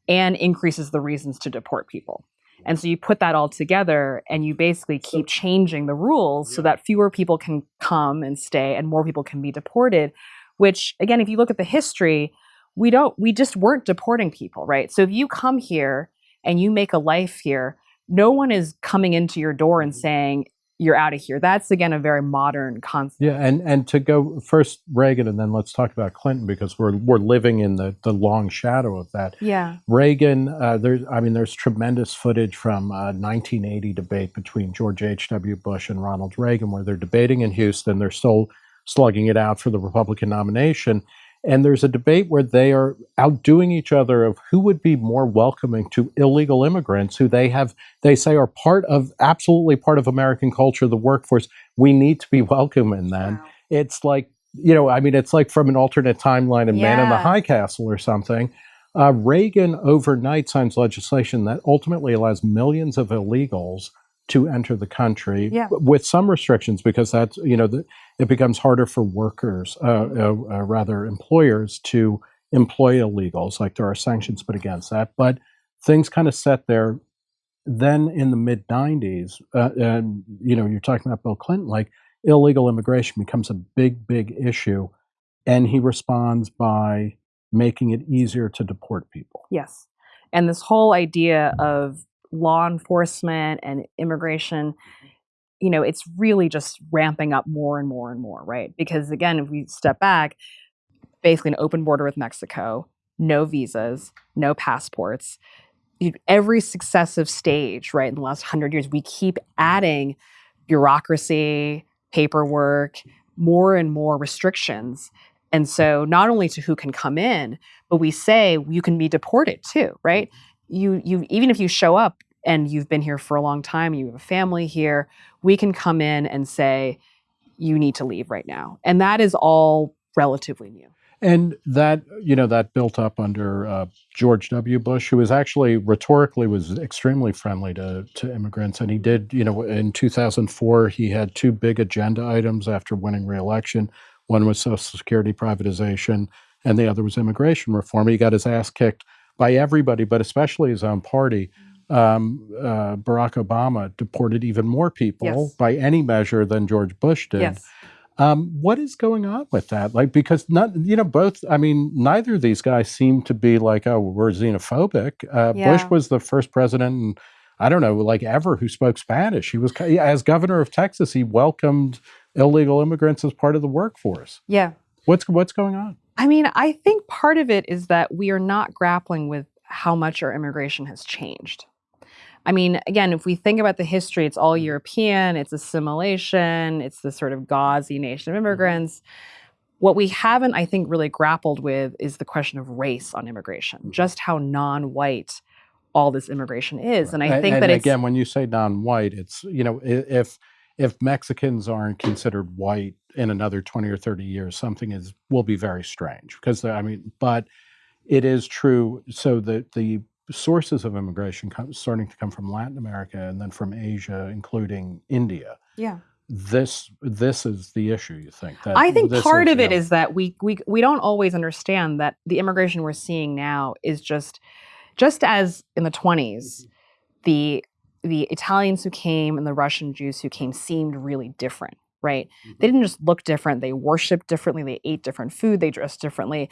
and increases the reasons to deport people. And so you put that all together and you basically keep changing the rules so that fewer people can come and stay and more people can be deported. Which, again, if you look at the history, we don't we just weren't deporting people right so if you come here and you make a life here no one is coming into your door and mm-hmm. saying you're out of here. That's again a very modern concept. Yeah and and to go first reagan and then let's talk about clinton because we're we're living in the the long shadow of that. Yeah. Reagan uh, there's i mean there's tremendous footage from uh, 1980 debate between george h.w bush and ronald reagan where they're debating in houston. They're still slugging it out for the republican nomination and there's a debate where they are outdoing each other of who would be more welcoming to illegal immigrants who they have they say are part of absolutely part of American culture, the workforce. We need to be welcoming them. Wow. It's like you know, I mean, it's like from an alternate timeline in yeah. Man in the High Castle or something. Uh, Reagan overnight signs legislation that ultimately allows millions of illegals to enter the country yeah. with some restrictions because that's you know the, it becomes harder for workers uh, uh, uh, rather employers to employ illegals like there are sanctions put against that but things kind of set there. Then in the mid 90s uh, and you know you're talking about bill clinton like illegal immigration becomes a big big issue and he responds by making it easier to deport people. Yes. And this whole idea of law enforcement and immigration you know it's really just ramping up more and more and more right? Because again if we step back basically an open border with mexico no visas no passports. Every successive stage right in the last 100 years we keep adding bureaucracy paperwork more and more restrictions. And so not only to who can come in but we say you can be deported too right? You you even if you show up and you've been here for a long time, you have a family here, we can come in and say you need to leave right now. And that is all relatively new. And that you know that built up under uh, George W. Bush, who was actually rhetorically was extremely friendly to to immigrants, and he did you know in 2004 he had two big agenda items after winning re-election. One was Social Security privatization, and the other was immigration reform. He got his ass kicked by everybody, but especially his own party. Um, uh, Barack Obama deported even more people Yes. by any measure than George Bush did. Yes. Um, what is going on with that? Like, because not, you know, both, I mean, neither of these guys seem to be like, oh, we're xenophobic. Uh, Bush was the first president, in, I don't know, like ever who spoke Spanish. He was, as governor of Texas, he welcomed illegal immigrants as part of the workforce. Yeah. What's, what's going on? I mean, I think part of it is that we are not grappling with how much our immigration has changed. I mean, again, if we think about the history, it's all European, it's assimilation, it's the sort of gauzy nation of mm-hmm. immigrants. What we haven't, I think, really grappled with is the question of race on immigration, mm-hmm. just how non white all this immigration is. And I think and that it's. again, when you say non-white, it's you know if if Mexicans aren't considered white in another twenty or thirty years, something is will be very strange because I mean, but it is true. So the the sources of immigration starting to come from Latin America and then from Asia, including India. yeah. This this is the issue. You think that I think part of it is that we we we don't always understand that the immigration we're seeing now is just just as in the 20s mm-hmm. the the Italians who came and the Russian Jews who came seemed really different, right? They mm-hmm. didn't just look different, they worshiped differently, they ate different food, they dressed differently.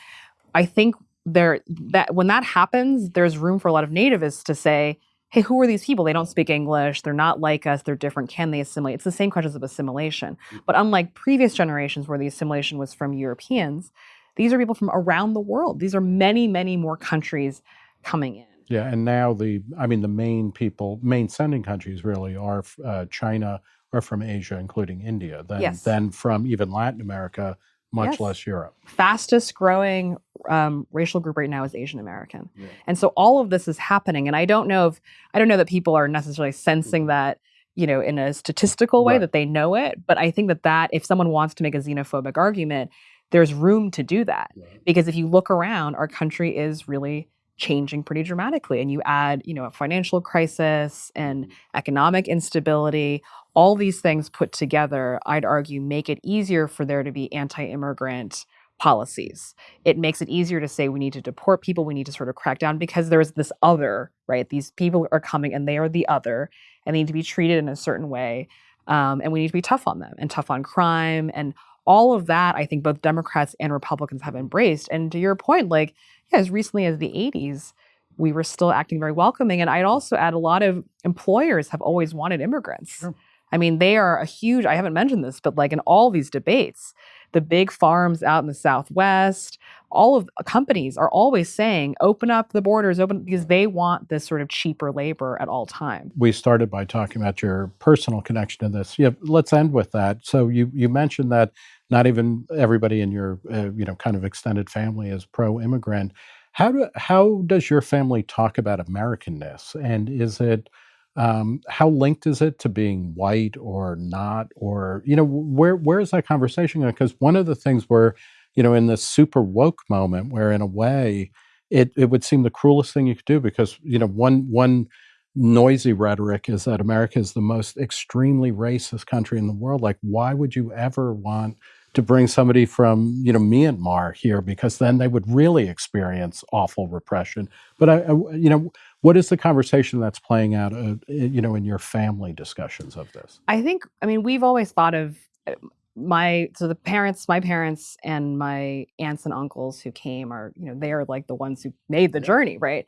I think there that when that happens, there's room for a lot of nativists to say, hey, who are these people? They don't speak English, they're not like us, they're different. Can they assimilate? It's the same questions of assimilation. But unlike previous generations where the assimilation was from Europeans, these are people from around the world. These are many, many more countries coming in. Yeah, and now the I mean the main people, main sending countries really are uh, China or from Asia, including India. Then Yes. then from even Latin America, much Yes. less Europe. Fastest growing um, racial group right now is Asian American. Yeah. And so all of this is happening. And I don't know if I don't know that people are necessarily sensing that, you know, in a statistical way Right. that they know it. But I think that that if someone wants to make a xenophobic argument, there's room to do that. because if you look around our country is really changing pretty dramatically and you add you know a financial crisis and economic instability all these things put together i'd argue make it easier for there to be anti-immigrant policies. It makes it easier to say we need to deport people we need to sort of crack down because there's this other right? These people are coming and they are the other and they need to be treated in a certain way um, and we need to be tough on them and tough on crime and all of that i think both democrats and republicans have embraced and to your point like yeah, as recently as the 80s we were still acting very welcoming and i'd also add a lot of employers have always wanted immigrants Sure. i mean they are a huge i haven't mentioned this but like in all these debates the big farms out in the southwest all of uh, companies are always saying open up the borders open because they want this sort of cheaper labor at all times We started by talking about your personal connection to this. Yeah, let's end with that. So you you mentioned that not even everybody in your uh, you know kind of extended family is pro-immigrant. How do how does your family talk about Americanness, and is it um, how linked is it to being white or not, or you know where where is that conversation going? Because one of the things where you know in this super woke moment, where in a way it it would seem the cruelest thing you could do because you know one one noisy rhetoric is that America is the most extremely racist country in the world. Like, why would you ever want to bring somebody from you know Myanmar here? Because then they would really experience awful repression. But I, I you know, what is the conversation that's playing out? Uh, you know, in your family discussions of this. I think, I mean, we've always thought of uh, my, so the parents, my parents and my aunts and uncles who came are, you know, they are like the ones who made the journey, right?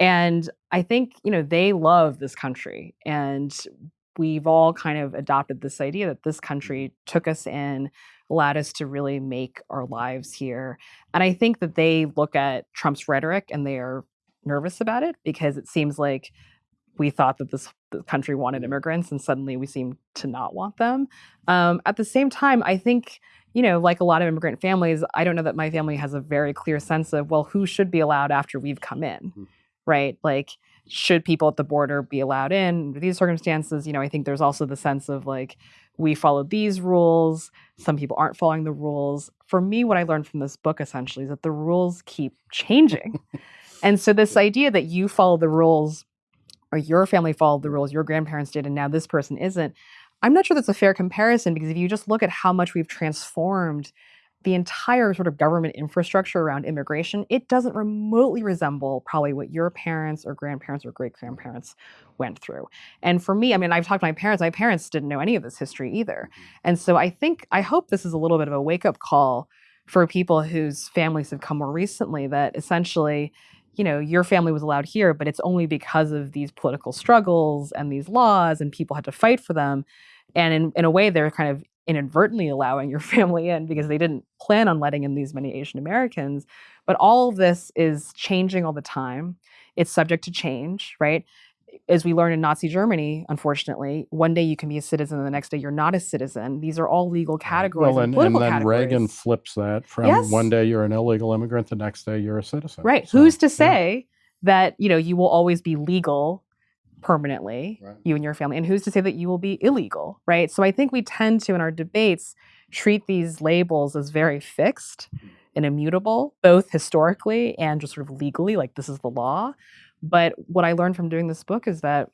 And I think, you know, they love this country. And we've all kind of adopted this idea that this country took us in, allowed us to really make our lives here. And I think that they look at Trump's rhetoric and they are nervous about it because it seems like we thought that this country wanted immigrants and suddenly we seem to not want them. Um, at the same time, I think, you know, like a lot of immigrant families, I don't know that my family has a very clear sense of, well, who should be allowed after we've come in, Mm. right? Like, should people at the border be allowed in under these circumstances? You know, I think there's also the sense of like, we followed these rules. Some people aren't following the rules. For me, what I learned from this book essentially is that the rules keep changing. and so, this idea that you follow the rules or your family followed the rules, your grandparents did, and now this person isn't, I'm not sure that's a fair comparison because if you just look at how much we've transformed the entire sort of government infrastructure around immigration, it doesn't remotely resemble probably what your parents or grandparents or great grandparents went through. And for me, I mean, I've talked to my parents, my parents didn't know any of this history either. Mm-hmm. And so I think, I hope this is a little bit of a wake up call for people whose families have come more recently that essentially, you know, your family was allowed here, but it's only because of these political struggles and these laws and people had to fight for them. And in, in a way, they're kind of inadvertently allowing your family in because they didn't plan on letting in these many Asian Americans. But all of this is changing all the time. It's subject to change, right? As we learn in Nazi Germany, unfortunately, one day you can be a citizen and the next day you're not a citizen. These are all legal categories. Well, and, and, and then categories. Reagan flips that from yes. one day you're an illegal immigrant, the next day you're a citizen. Right. So, Who's to say yeah. that, you know, you will always be legal permanently, right. you and your family. And who's to say that you will be illegal, right? So I think we tend to, in our debates, treat these labels as very fixed hmm. and immutable, both historically and just sort of legally, like this is the law. But what I learned from doing this book is that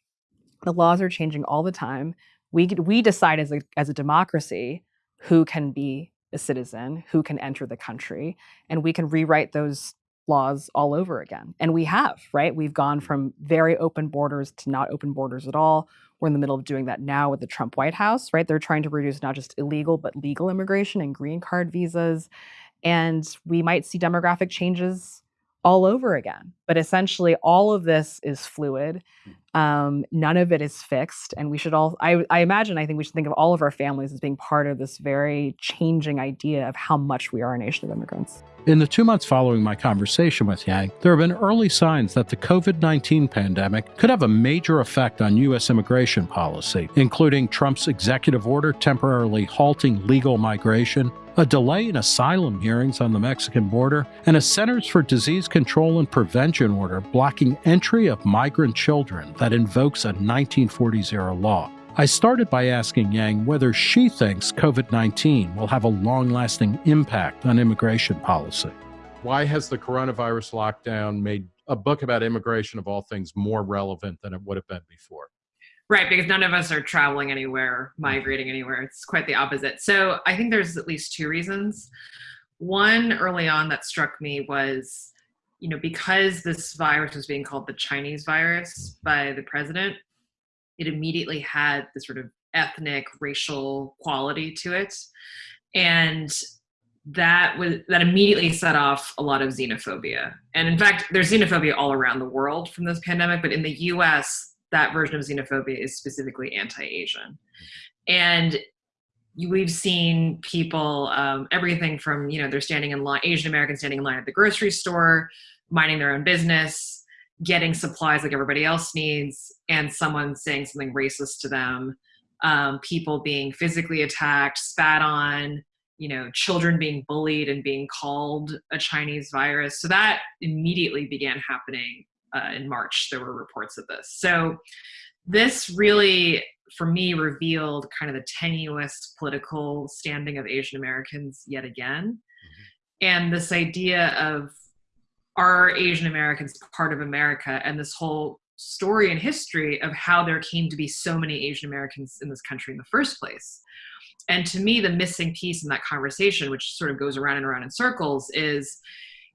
the laws are changing all the time. We we decide as a as a democracy who can be a citizen, who can enter the country, and we can rewrite those laws all over again. And we have, right? We've gone from very open borders to not open borders at all. We're in the middle of doing that now with the Trump White House, right? They're trying to reduce not just illegal, but legal immigration and green card visas. And we might see demographic changes all over again. But essentially, all of this is fluid. Hmm. Um, none of it is fixed. And we should all, I, I imagine, I think we should think of all of our families as being part of this very changing idea of how much we are a nation of immigrants. In the two months following my conversation with Yang, there have been early signs that the COVID 19 pandemic could have a major effect on U.S. immigration policy, including Trump's executive order temporarily halting legal migration, a delay in asylum hearings on the Mexican border, and a Centers for Disease Control and Prevention order blocking entry of migrant children that invokes a 1940s era law. I started by asking Yang whether she thinks COVID 19 will have a long lasting impact on immigration policy. Why has the coronavirus lockdown made a book about immigration, of all things, more relevant than it would have been before? Right, because none of us are traveling anywhere, mm-hmm. migrating anywhere. It's quite the opposite. So I think there's at least two reasons. One early on that struck me was, you know, because this virus was being called the Chinese virus by the president, it immediately had this sort of ethnic racial quality to it and that was that immediately set off a lot of xenophobia and in fact there's xenophobia all around the world from this pandemic but in the us that version of xenophobia is specifically anti-asian. And we've seen people um, everything from you know they're standing in line asian americans standing in line at the grocery store minding their own business getting supplies like everybody else needs and someone saying something racist to them um, people being physically attacked spat on you know children being bullied and being called a chinese virus. So that immediately began happening uh, in march there were reports of this so this really for me revealed kind of the tenuous political standing of asian americans yet again mm-hmm. and this idea of are Asian Americans part of America and this whole story and history of how there came to be so many Asian Americans in this country in the first place. And to me, the missing piece in that conversation, which sort of goes around and around in circles, is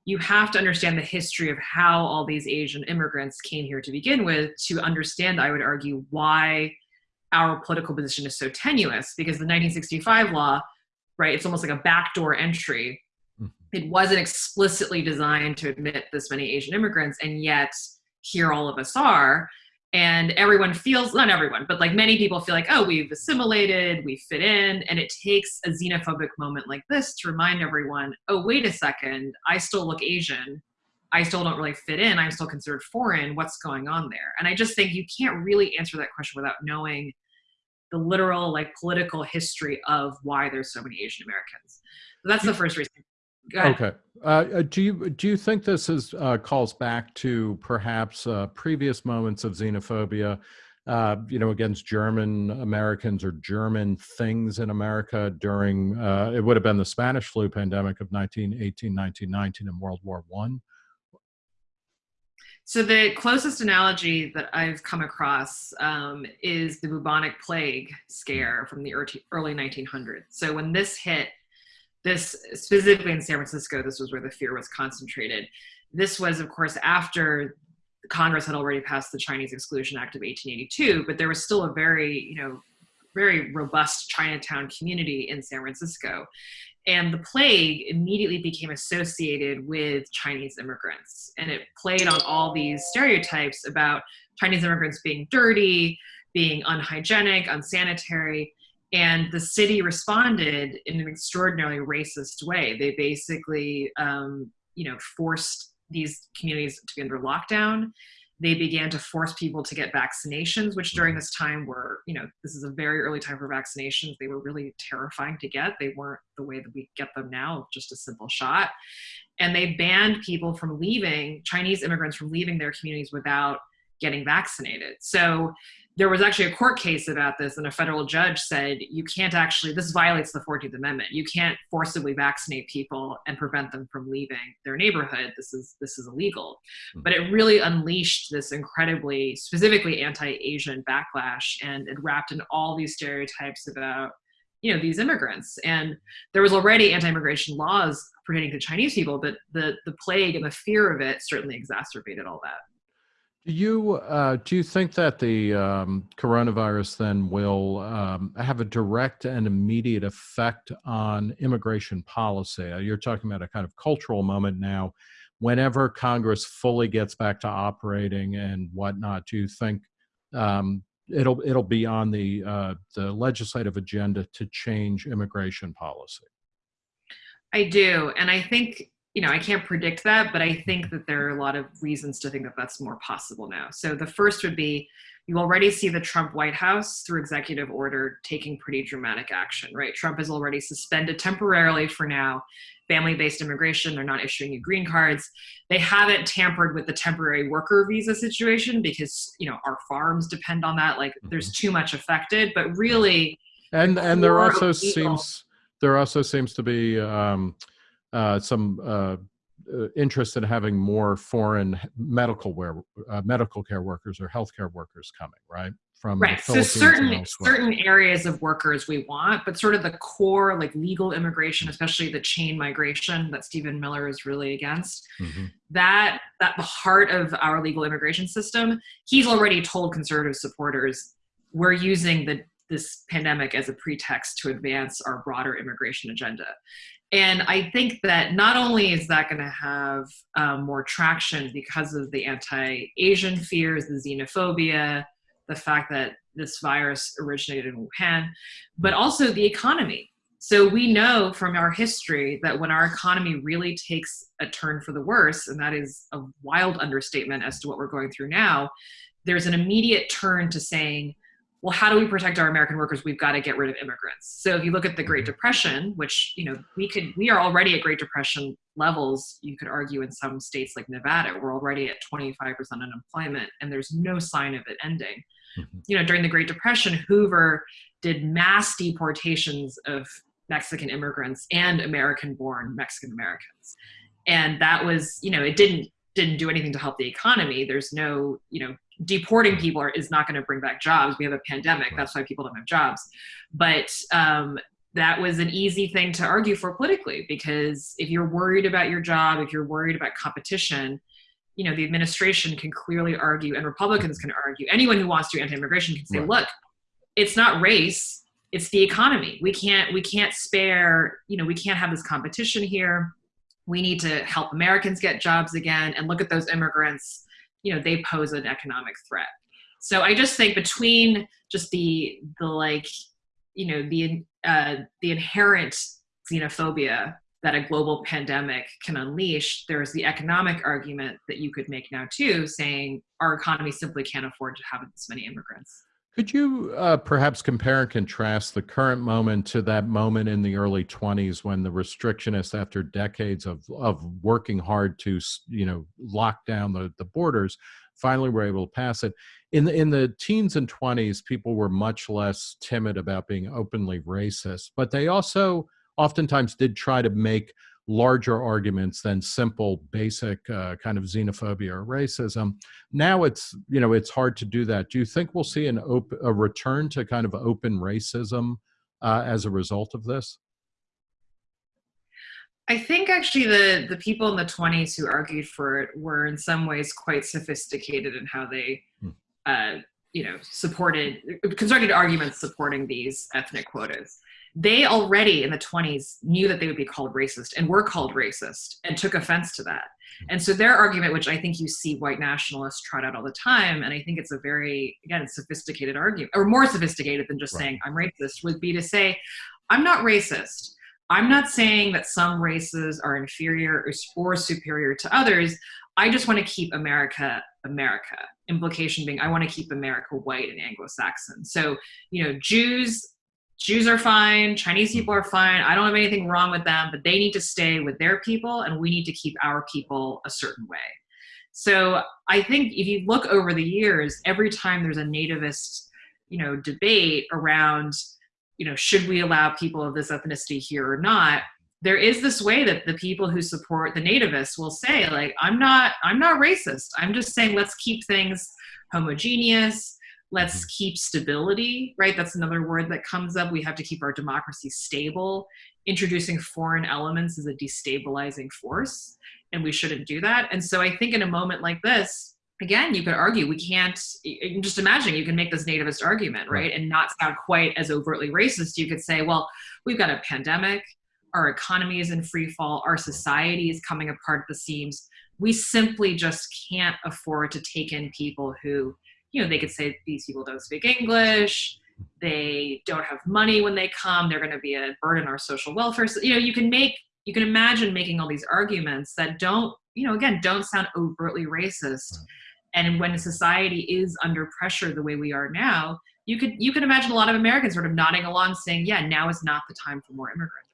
you have to understand the history of how all these Asian immigrants came here to begin with to understand, I would argue, why our political position is so tenuous. Because the 1965 law, right, it's almost like a backdoor entry mm-hmm. it wasn't explicitly designed to admit this many Asian immigrants, and yet here all of us are. And everyone feels, not everyone, but like many people feel like, oh, we've assimilated, we fit in. And it takes a xenophobic moment like this to remind everyone, oh, wait a second, I still look Asian. I still don't really fit in. I'm still considered foreign. What's going on there? And I just think you can't really answer that question without knowing the literal, like, political history of why there's so many Asian Americans. So that's the mm. first reason Okay. Uh, uh, do you do you think this is uh, calls back to perhaps uh, previous moments of xenophobia uh, you know, against German Americans or German things in America during, uh, it would have been the Spanish flu pandemic of 1918, 1919 and World War One. So the closest analogy that I've come across um, is the bubonic plague scare from the early 1900s. So when this hit, this specifically in San Francisco, this was where the fear was concentrated. This was, of course, after Congress had already passed the Chinese Exclusion Act of 1882, but there was still a very, you know, very robust Chinatown community in San Francisco. And the plague immediately became associated with Chinese immigrants. And it played on all these stereotypes about Chinese immigrants being dirty, being unhygienic, unsanitary. And the city responded in an extraordinarily racist way. They basically, um, you know, forced these communities to be under lockdown. They began to force people to get vaccinations, which during this time were, you know, this is a very early time for vaccinations. They were really terrifying to get. They weren't the way that we get them now, just a simple shot. And they banned people from leaving, Chinese immigrants from leaving their communities without getting vaccinated. So there was actually a court case about this and a federal judge said you can't actually this violates the 14th amendment. You can't forcibly vaccinate people and prevent them from leaving their neighborhood. This is this is illegal. Mm-hmm. but it really unleashed this incredibly specifically anti-asian backlash and it wrapped in all these stereotypes about you know these immigrants. And there was already anti-immigration laws pertaining to chinese people but the the plague and the fear of it certainly exacerbated all that do you uh, do you think that the um, coronavirus then will um, have a direct and immediate effect on immigration policy? Uh, you're talking about a kind of cultural moment now. Whenever Congress fully gets back to operating and whatnot, do you think um, it'll it'll be on the uh, the legislative agenda to change immigration policy? I do, and I think you know, I can't predict that, but I think that there are a lot of reasons to think that that's more possible now. So the first would be you already see the Trump White House through executive order taking pretty dramatic action, right? Trump has already suspended temporarily for now family-based immigration. They're not issuing you green cards. They haven't tampered with the temporary worker visa situation because, you know, our farms depend on that. Like there's mm-hmm. too much affected, but really. And, and there also seems, there also seems to be, um, uh, some uh, uh, interest in having more foreign medical wear, uh, medical care workers or healthcare workers coming, right? From right. So certain certain areas of workers we want, but sort of the core, like legal immigration, especially the chain migration that Stephen Miller is really against. Mm-hmm. That that the heart of our legal immigration system. He's already told conservative supporters we're using the this pandemic as a pretext to advance our broader immigration agenda. And I think that not only is that going to have um, more traction because of the anti Asian fears, the xenophobia, the fact that this virus originated in Wuhan, but also the economy. So we know from our history that when our economy really takes a turn for the worse, and that is a wild understatement as to what we're going through now, there's an immediate turn to saying, well, how do we protect our American workers? We've got to get rid of immigrants. So if you look at the Great mm-hmm. Depression, which you know we could we are already at Great Depression levels. You could argue in some states like Nevada, we're already at 25% unemployment, and there's no sign of it ending. Mm-hmm. You know, during the Great Depression, Hoover did mass deportations of Mexican immigrants and American-born Mexican Americans, and that was you know it didn't didn't do anything to help the economy. There's no you know deporting people is not going to bring back jobs. We have a pandemic. That's why people don't have jobs. But um, that was an easy thing to argue for politically because if you're worried about your job, if you're worried about competition, you know, the administration can clearly argue and Republicans can argue. Anyone who wants to do anti-immigration can say, right. look, it's not race, it's the economy. We can't we can't spare, you know, we can't have this competition here. We need to help Americans get jobs again and look at those immigrants you know they pose an economic threat. So i just think between just the the like you know the uh, the inherent xenophobia that a global pandemic can unleash there's the economic argument that you could make now too saying our economy simply can't afford to have this many immigrants could you uh, perhaps compare and contrast the current moment to that moment in the early 20s when the restrictionists, after decades of, of working hard to, you know, lock down the, the borders, finally were able to pass it? in the, in the teens and 20s, people were much less timid about being openly racist, but they also oftentimes did try to make larger arguments than simple basic uh, kind of xenophobia or racism. Now it's you know it's hard to do that. Do you think we'll see an op- a return to kind of open racism uh, as a result of this? I think actually the the people in the 20s who argued for it were in some ways quite sophisticated in how they hmm. uh, you know supported constructed arguments supporting these ethnic quotas they already in the 20s knew that they would be called racist and were called racist and took offense to that. And so their argument, which I think you see white nationalists trot out all the time, and I think it's a very, again, sophisticated argument, or more sophisticated than just right. saying I'm racist, would be to say, I'm not racist. I'm not saying that some races are inferior or superior to others. I just want to keep America America. Implication being, I want to keep America white and Anglo Saxon. So, you know, Jews Jews are fine, Chinese people are fine. I don't have anything wrong with them, but they need to stay with their people and we need to keep our people a certain way. So I think if you look over the years, every time there's a nativist, you know, debate around, you know, should we allow people of this ethnicity here or not, there is this way that the people who support the nativists will say like i'm not i'm not racist i'm just saying let's keep things homogeneous let's mm-hmm. keep stability right? That's another word that comes up. We have to keep our democracy stable. Introducing foreign elements is a destabilizing force and we shouldn't do that. And so i think in a moment like this again you could argue we can't just imagine you can make this nativist argument right? And not sound quite as overtly racist. You could say well we've got a pandemic. Our economy is in free fall. Our society is coming apart at the seams. We simply just can't afford to take in people who you know, they could say these people don't speak English, they don't have money when they come, they're going to be a burden on our social welfare. So, you know, you can make, you can imagine making all these arguments that don't, you know, again, don't sound overtly racist. And when society is under pressure the way we are now, you could you could imagine a lot of Americans sort of nodding along, saying, "Yeah, now is not the time for more immigrants."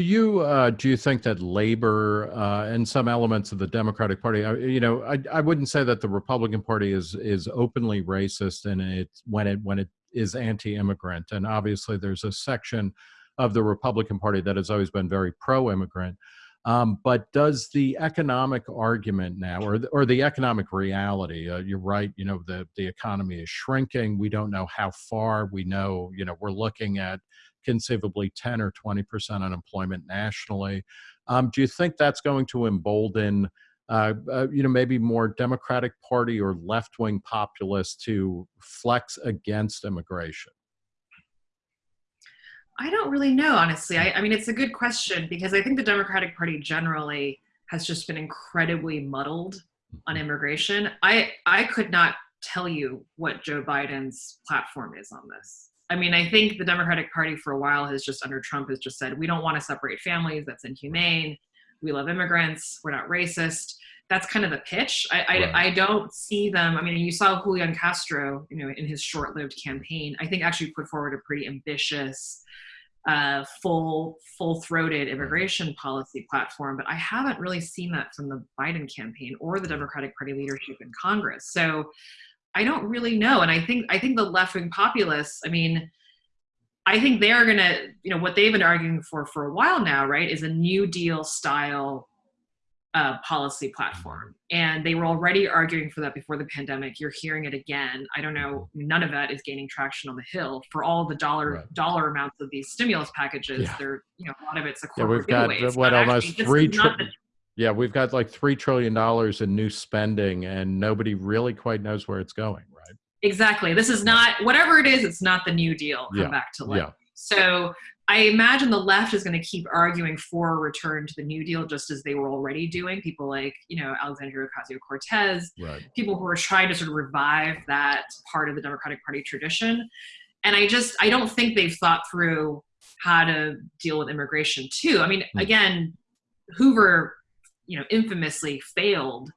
Do you uh, do you think that labor uh, and some elements of the Democratic Party, uh, you know, I, I wouldn't say that the Republican Party is is openly racist and it when it when it is anti-immigrant, and obviously there's a section of the Republican Party that has always been very pro-immigrant. Um, but does the economic argument now, or the, or the economic reality? Uh, you're right. You know, the the economy is shrinking. We don't know how far. We know, you know, we're looking at conceivably 10 or 20% unemployment nationally. Um, do you think that's going to embolden, uh, uh, you know, maybe more Democratic Party or left wing populists to flex against immigration? I don't really know, honestly. I, I mean, it's a good question because I think the Democratic Party generally has just been incredibly muddled on mm-hmm. immigration. I I could not tell you what Joe Biden's platform is on this. I mean, I think the Democratic Party for a while has just under Trump has just said we don't want to separate families. That's inhumane. We love immigrants. We're not racist. That's kind of the pitch. I, right. I, I, don't see them. I mean, you saw Julian Castro, you know, in his short-lived campaign. I think actually put forward a pretty ambitious, uh, full, full-throated immigration policy platform. But I haven't really seen that from the Biden campaign or the Democratic Party leadership in Congress. So I don't really know. And I think I think the left wing populists, I mean, I think they're gonna, you know, what they've been arguing for for a while now, right, is a New Deal style uh, policy platform. And they were already arguing for that before the pandemic. You're hearing it again. I don't know. None of that is gaining traction on the Hill for all the dollar right. dollar amounts of these stimulus packages. Yeah. They're, you know, a lot of it's a corporate yeah, we've got what almost three. Tri- yeah, we've got like $3 trillion in new spending and nobody really quite knows where it's going, right? Exactly. This is not, whatever it is, it's not the New Deal come yeah. back to life. Yeah. So I imagine the left is going to keep arguing for a return to the New Deal, just as they were already doing. People like, you know, Alexandria Ocasio Cortez, right. people who are trying to sort of revive that part of the Democratic Party tradition. And I just, I don't think they've thought through how to deal with immigration too. I mean, mm. again, Hoover you know, infamously failed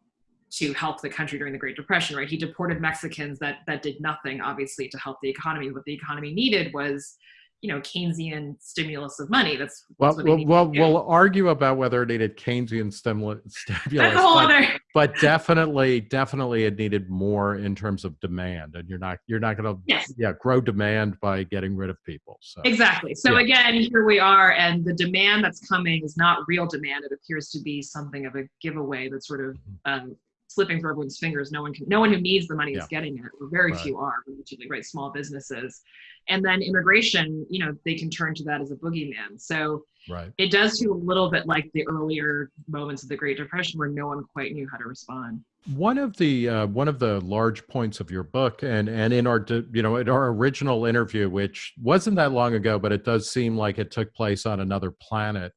to help the country during the Great Depression, right? He deported Mexicans that that did nothing, obviously, to help the economy. What the economy needed was, you know Keynesian stimulus of money. That's, well, that's well, well we'll argue about whether it needed Keynesian stimulus, stimulus but, other... but, definitely, definitely, it needed more in terms of demand, and you're not you're not going to yes. yeah grow demand by getting rid of people. So exactly. So yeah. again, here we are, and the demand that's coming is not real demand. It appears to be something of a giveaway that's sort of mm-hmm. um, slipping through everyone's fingers. No one can, no one who needs the money yeah. is getting it. Or very right. few are, relatively, right? Small businesses, and then immigration. You know, they can turn to that as a boogeyman. So right. it does feel a little bit like the earlier moments of the Great Depression, where no one quite knew how to respond. One of the uh, one of the large points of your book, and and in our you know in our original interview, which wasn't that long ago, but it does seem like it took place on another planet,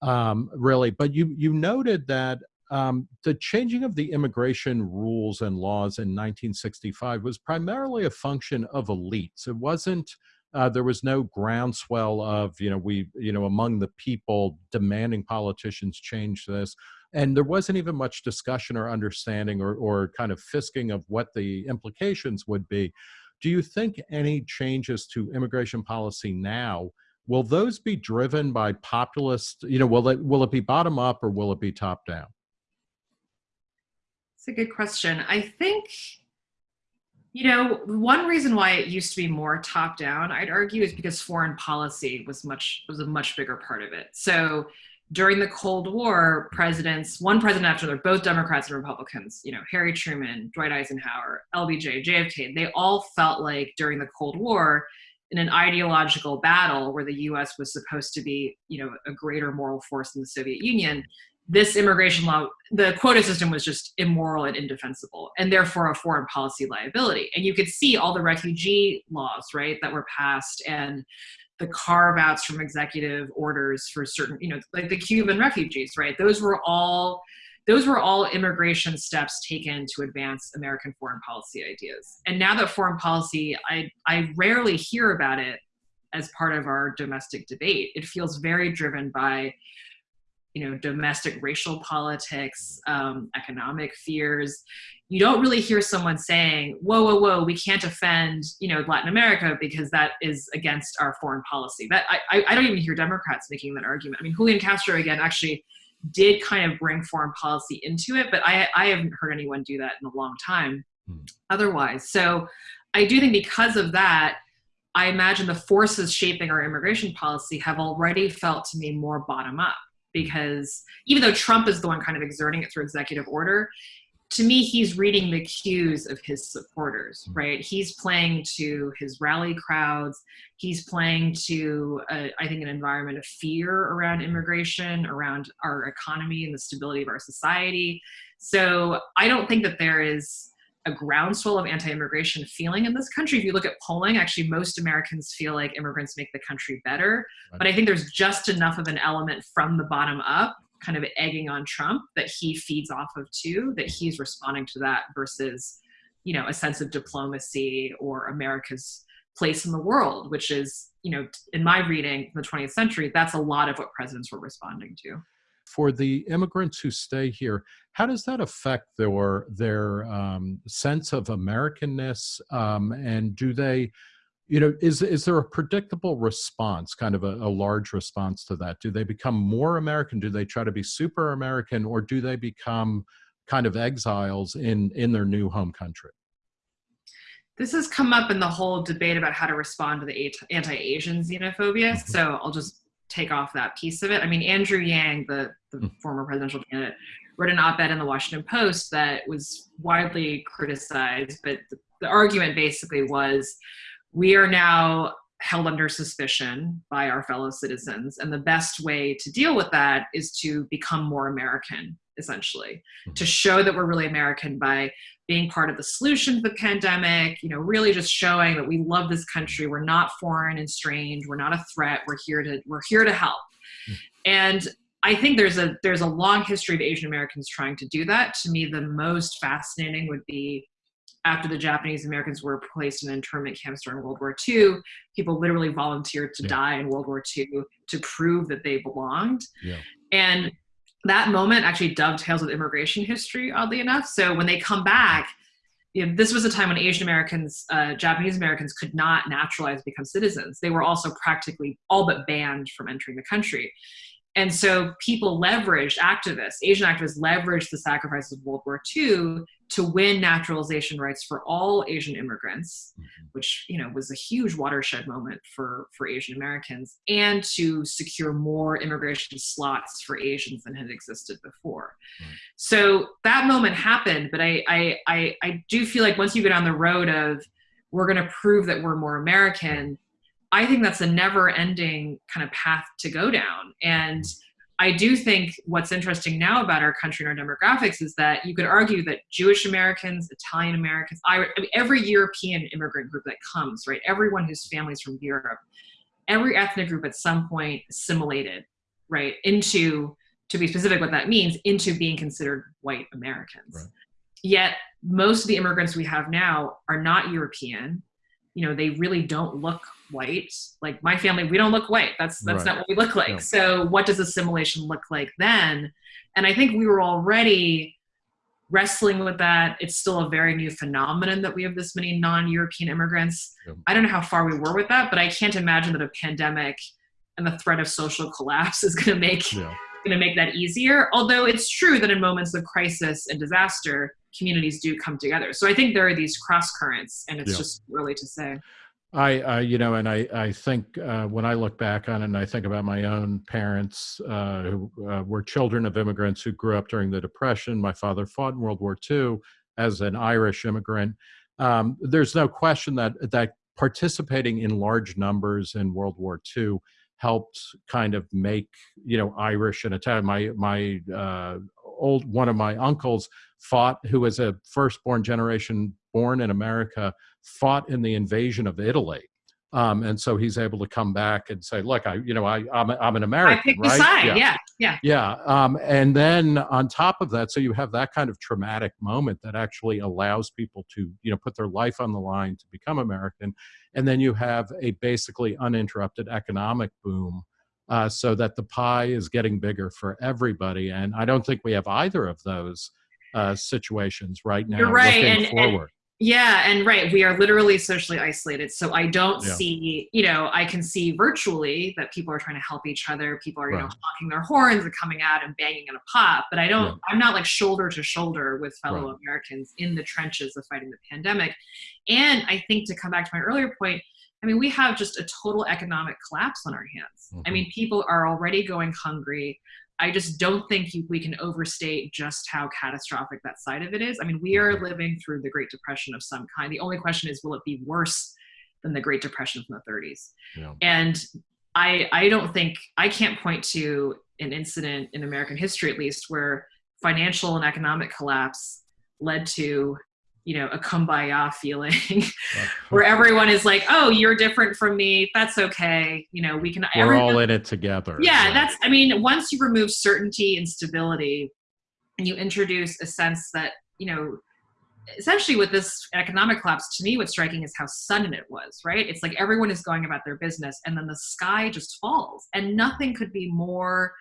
um, really. But you you noted that um, the changing of the immigration rules and laws in 1965 was primarily a function of elites. It wasn't, uh, there was no groundswell of, you know, we, you know, among the people demanding politicians change this. And there wasn't even much discussion or understanding or, or kind of fisking of what the implications would be. Do you think any changes to immigration policy now will those be driven by populist you know will it will it be bottom up or will it be top down it's a good question. I think, you know, one reason why it used to be more top down, I'd argue, is because foreign policy was much was a much bigger part of it. So during the Cold War, presidents, one president after another, both Democrats and Republicans, you know, Harry Truman, Dwight Eisenhower, LBJ, JFK, they all felt like during the Cold War, in an ideological battle where the US was supposed to be, you know, a greater moral force than the Soviet Union, this immigration law, the quota system was just immoral and indefensible, and therefore a foreign policy liability. And you could see all the refugee laws, right, that were passed and the carve outs from executive orders for certain, you know, like the Cuban refugees, right? Those were all those were all immigration steps taken to advance American foreign policy ideas. And now that foreign policy, I, I rarely hear about it as part of our domestic debate. It feels very driven by you know domestic racial politics um, economic fears. You don't really hear someone saying whoa whoa whoa we can't offend you know latin america because that is against our foreign policy. That i, I don't even hear democrats making that argument. I mean julian castro again actually did kind of bring foreign policy into it but i, I haven't heard anyone do that in a long time hmm. otherwise. So i do think because of that I imagine the forces shaping our immigration policy have already felt to me more bottom up because even though Trump is the one kind of exerting it through executive order, to me, he's reading the cues of his supporters, mm-hmm. right? He's playing to his rally crowds. He's playing to, uh, I think, an environment of fear around immigration, around our economy and the stability of our society. So I don't think that there is a groundswell of anti-immigration feeling in this country. If you look at polling, actually most Americans feel like immigrants make the country better. Right. But I think there's just enough of an element from the bottom up, kind of egging on Trump that he feeds off of too, that he's responding to that versus, you know, a sense of diplomacy or America's place in the world, which is, you know, in my reading the 20th century, that's a lot of what presidents were responding to for the immigrants who stay here, how does that affect their their um, sense of Americanness? Um, and do they, you know, is is there a predictable response, kind of a, a, large response to that? Do they become more American? Do they try to be super American, or do they become kind of exiles in in their new home country? This has come up in the whole debate about how to respond to the anti-Asian xenophobia. Mm -hmm. So I'll just take off that piece of it. I mean, Andrew Yang, the, the mm. former presidential candidate, wrote an op-ed in the Washington Post that was widely criticized, but the, the argument basically was, we are now held under suspicion by our fellow citizens. And the best way to deal with that is to become more American, essentially, mm-hmm. to show that we're really American by being part of the solution to the pandemic, you know, really just showing that we love this country. We're not foreign and strange. We're not a threat. We're here to, we're here to help. Mm-hmm. And I think there's a, there's a long history of Asian Americans trying to do that. To me, the most fascinating would be after the Japanese Americans were placed in internment camps during World War II, people literally volunteered to yeah. die in World War II to prove that they belonged. Yeah. And that moment actually dovetails with immigration history, oddly enough. So when they come back, you know, this was a time when Asian Americans, uh, Japanese Americans could not naturalize become citizens. They were also practically all but banned from entering the country. And so people leveraged activists, Asian activists leveraged the sacrifices of World War II to win naturalization rights for all Asian immigrants, mm-hmm. which you know was a huge watershed moment for for Asian Americans, and to secure more immigration slots for Asians than had existed before. Right. So that moment happened, but I, I I I do feel like once you get on the road of we're going to prove that we're more American, I think that's a never-ending kind of path to go down, and I do think what's interesting now about our country and our demographics is that you could argue that Jewish Americans, Italian Americans, I, I mean, every European immigrant group that comes, right, everyone whose family's from Europe, every ethnic group at some point assimilated, right, into, to be specific what that means, into being considered white Americans. Right. Yet most of the immigrants we have now are not European. You know, they really don't look white. Like my family, we don't look white. That's that's right. not what we look like. No. So what does assimilation look like then? And I think we were already wrestling with that. It's still a very new phenomenon that we have this many non-European immigrants. I don't know how far we were with that, but I can't imagine that a pandemic and the threat of social collapse is going to make yeah. going to make that easier. Although it's true that in moments of crisis and disaster, communities do come together. So I think there are these cross currents, and it's yeah. just really to say. I, I, you know, and I, I think uh, when I look back on it and I think about my own parents uh, who uh, were children of immigrants who grew up during the Depression. My father fought in World War II as an Irish immigrant. Um, there's no question that that participating in large numbers in World War II helped kind of make you know Irish and Italian. My my uh, old one of my uncles fought, who was a firstborn generation born in America fought in the invasion of Italy. Um, and so he's able to come back and say, "Look, I, you know, I, I'm, I'm an American, I picked right? Side. Yeah, yeah, yeah." yeah. Um, and then on top of that, so you have that kind of traumatic moment that actually allows people to, you know, put their life on the line to become American, and then you have a basically uninterrupted economic boom, uh, so that the pie is getting bigger for everybody. And I don't think we have either of those uh, situations right now. You're right, and, forward. And- yeah, and right, we are literally socially isolated. So I don't yeah. see, you know, I can see virtually that people are trying to help each other. People are, you right. know, honking their horns and coming out and banging in a pot. But I don't. I'm not like shoulder to shoulder with fellow right. Americans in the trenches of fighting the pandemic. And I think to come back to my earlier point, I mean, we have just a total economic collapse on our hands. Mm-hmm. I mean, people are already going hungry. I just don't think we can overstate just how catastrophic that side of it is. I mean, we are living through the Great Depression of some kind. The only question is, will it be worse than the Great Depression from the 30s? Yeah. And I, I don't think I can't point to an incident in American history, at least, where financial and economic collapse led to you know a kumbaya feeling where everyone is like oh you're different from me. That's okay. You know we can we're everyone, all in it together. Yeah, yeah. that's i mean once you remove certainty and stability and you introduce a sense that you know essentially with this economic collapse to me what's striking is how sudden it was right? It's like everyone is going about their business and then the sky just falls and nothing could be more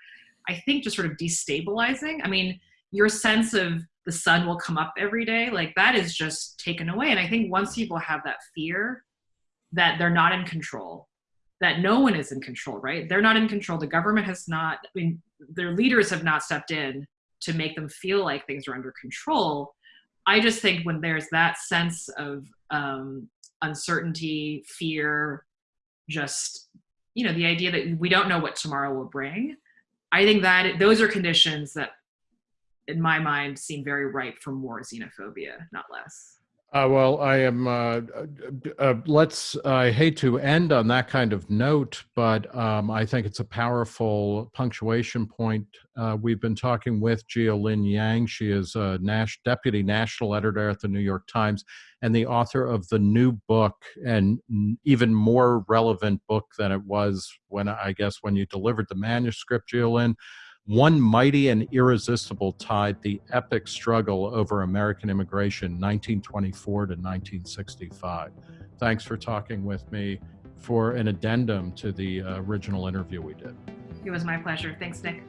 i think just sort of destabilizing. I mean your sense of the sun will come up every day like that is just taken away. And i think once people have that fear that they're not in control that no one is in control right? They're not in control. The government has not i mean their leaders have not stepped in to make them feel like things are under control. I just think when there's that sense of um, uncertainty fear just you know the idea that we don't know what tomorrow will bring i think that those are conditions that in my mind, seem very ripe for more xenophobia, not less. Uh, well, I am. Uh, uh, uh, let's. I hate to end on that kind of note, but um, I think it's a powerful punctuation point. Uh, we've been talking with Jia Lynn Yang. She is a Nash, deputy national editor at the New York Times and the author of the new book, and even more relevant book than it was when I guess when you delivered the manuscript, Jia Lynn one mighty and irresistible tide the epic struggle over American immigration, 1924 to 1965. Thanks for talking with me for an addendum to the uh, original interview we did. It was my pleasure. Thanks, Nick.